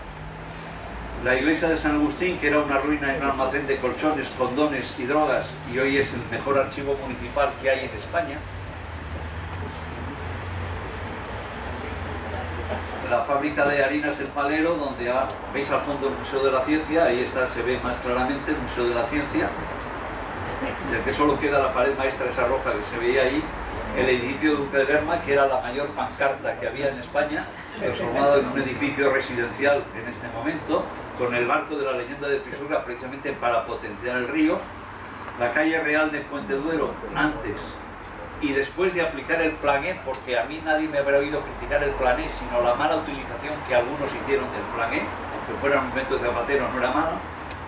la iglesia de San Agustín, que era una ruina en un almacén de colchones, condones y drogas, y hoy es el mejor archivo municipal que hay en España. La fábrica de harinas El Palero, donde veis al fondo el Museo de la Ciencia, ahí está, se ve más claramente el Museo de la Ciencia, del que solo queda la pared maestra esa roja que se veía ahí, el edificio Duque de Lerma, que era la mayor pancarta que había en España, transformado en un edificio residencial en este momento, con el barco de la leyenda de Pisurga precisamente para potenciar el río, la calle real de Puente Duero antes y después de aplicar el plan E, porque a mí nadie me habrá oído criticar el plan E, sino la mala utilización que algunos hicieron del plan E, aunque fuera un momento de Zapatero no era mala,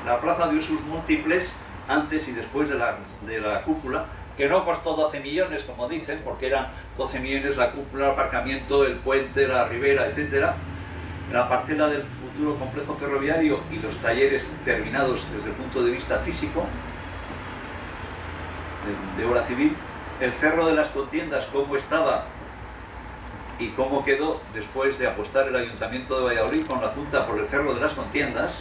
la plaza de usos múltiples antes y después de la, de la cúpula, que no costó 12 millones, como dicen, porque eran 12 millones la cúpula, el aparcamiento, el puente, la ribera, etcétera, la parcela del futuro complejo ferroviario y los talleres terminados desde el punto de vista físico, de, obra civil, el cerro de las contiendas, cómo estaba y cómo quedó después de apostar el Ayuntamiento de Valladolid con la Junta por el cerro de las contiendas,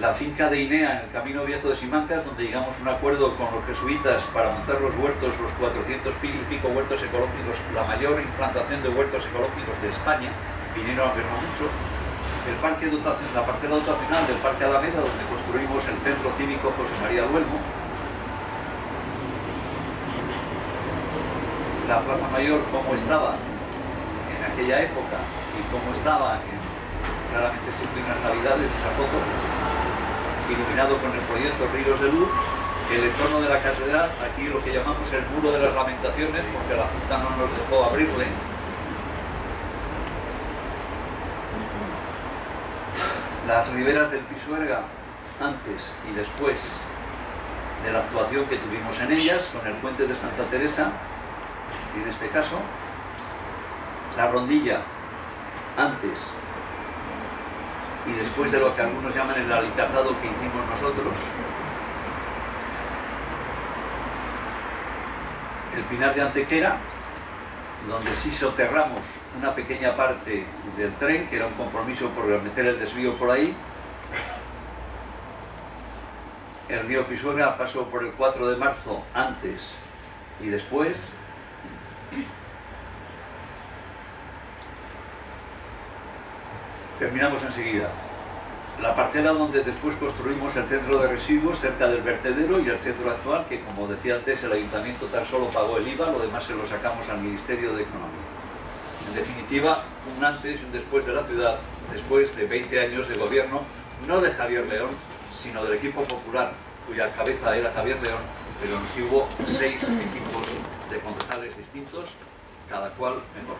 la finca de Inea en el Camino Viejo de Simancas, donde llegamos a un acuerdo con los jesuitas para montar los huertos, los 400 y pico huertos ecológicos, la mayor implantación de huertos ecológicos de España, vinieron a verlo mucho, el parque la parcela dotacional del Parque Alameda, donde construimos el Centro Cívico José María Duelmo, la Plaza Mayor como estaba en aquella época y como estaba en, claramente siempre en las navidades esa foto iluminado con el proyecto Ríos de Luz, el entorno de la catedral, aquí lo que llamamos el muro de las lamentaciones, porque la Junta no nos dejó abrirle, las riberas del Pisuerga antes y después de la actuación que tuvimos en ellas, con el puente de Santa Teresa, en este caso, la rondilla antes y después de lo que algunos llaman el alicatado que hicimos nosotros, el Pinar de Antequera, donde sí soterramos una pequeña parte del tren, que era un compromiso por meter el desvío por ahí. El río Pisuerga pasó por el 4 de marzo antes y después. Terminamos enseguida. La parcela donde después construimos el centro de residuos cerca del vertedero y el centro actual, que como decía antes, el ayuntamiento tan solo pagó el IVA, lo demás se lo sacamos al Ministerio de Economía. En definitiva, un antes y un después de la ciudad, después de 20 años de gobierno, no de Javier León, sino del equipo popular, cuya cabeza era Javier León, pero en que hubo seis equipos de concejales distintos, cada cual mejor.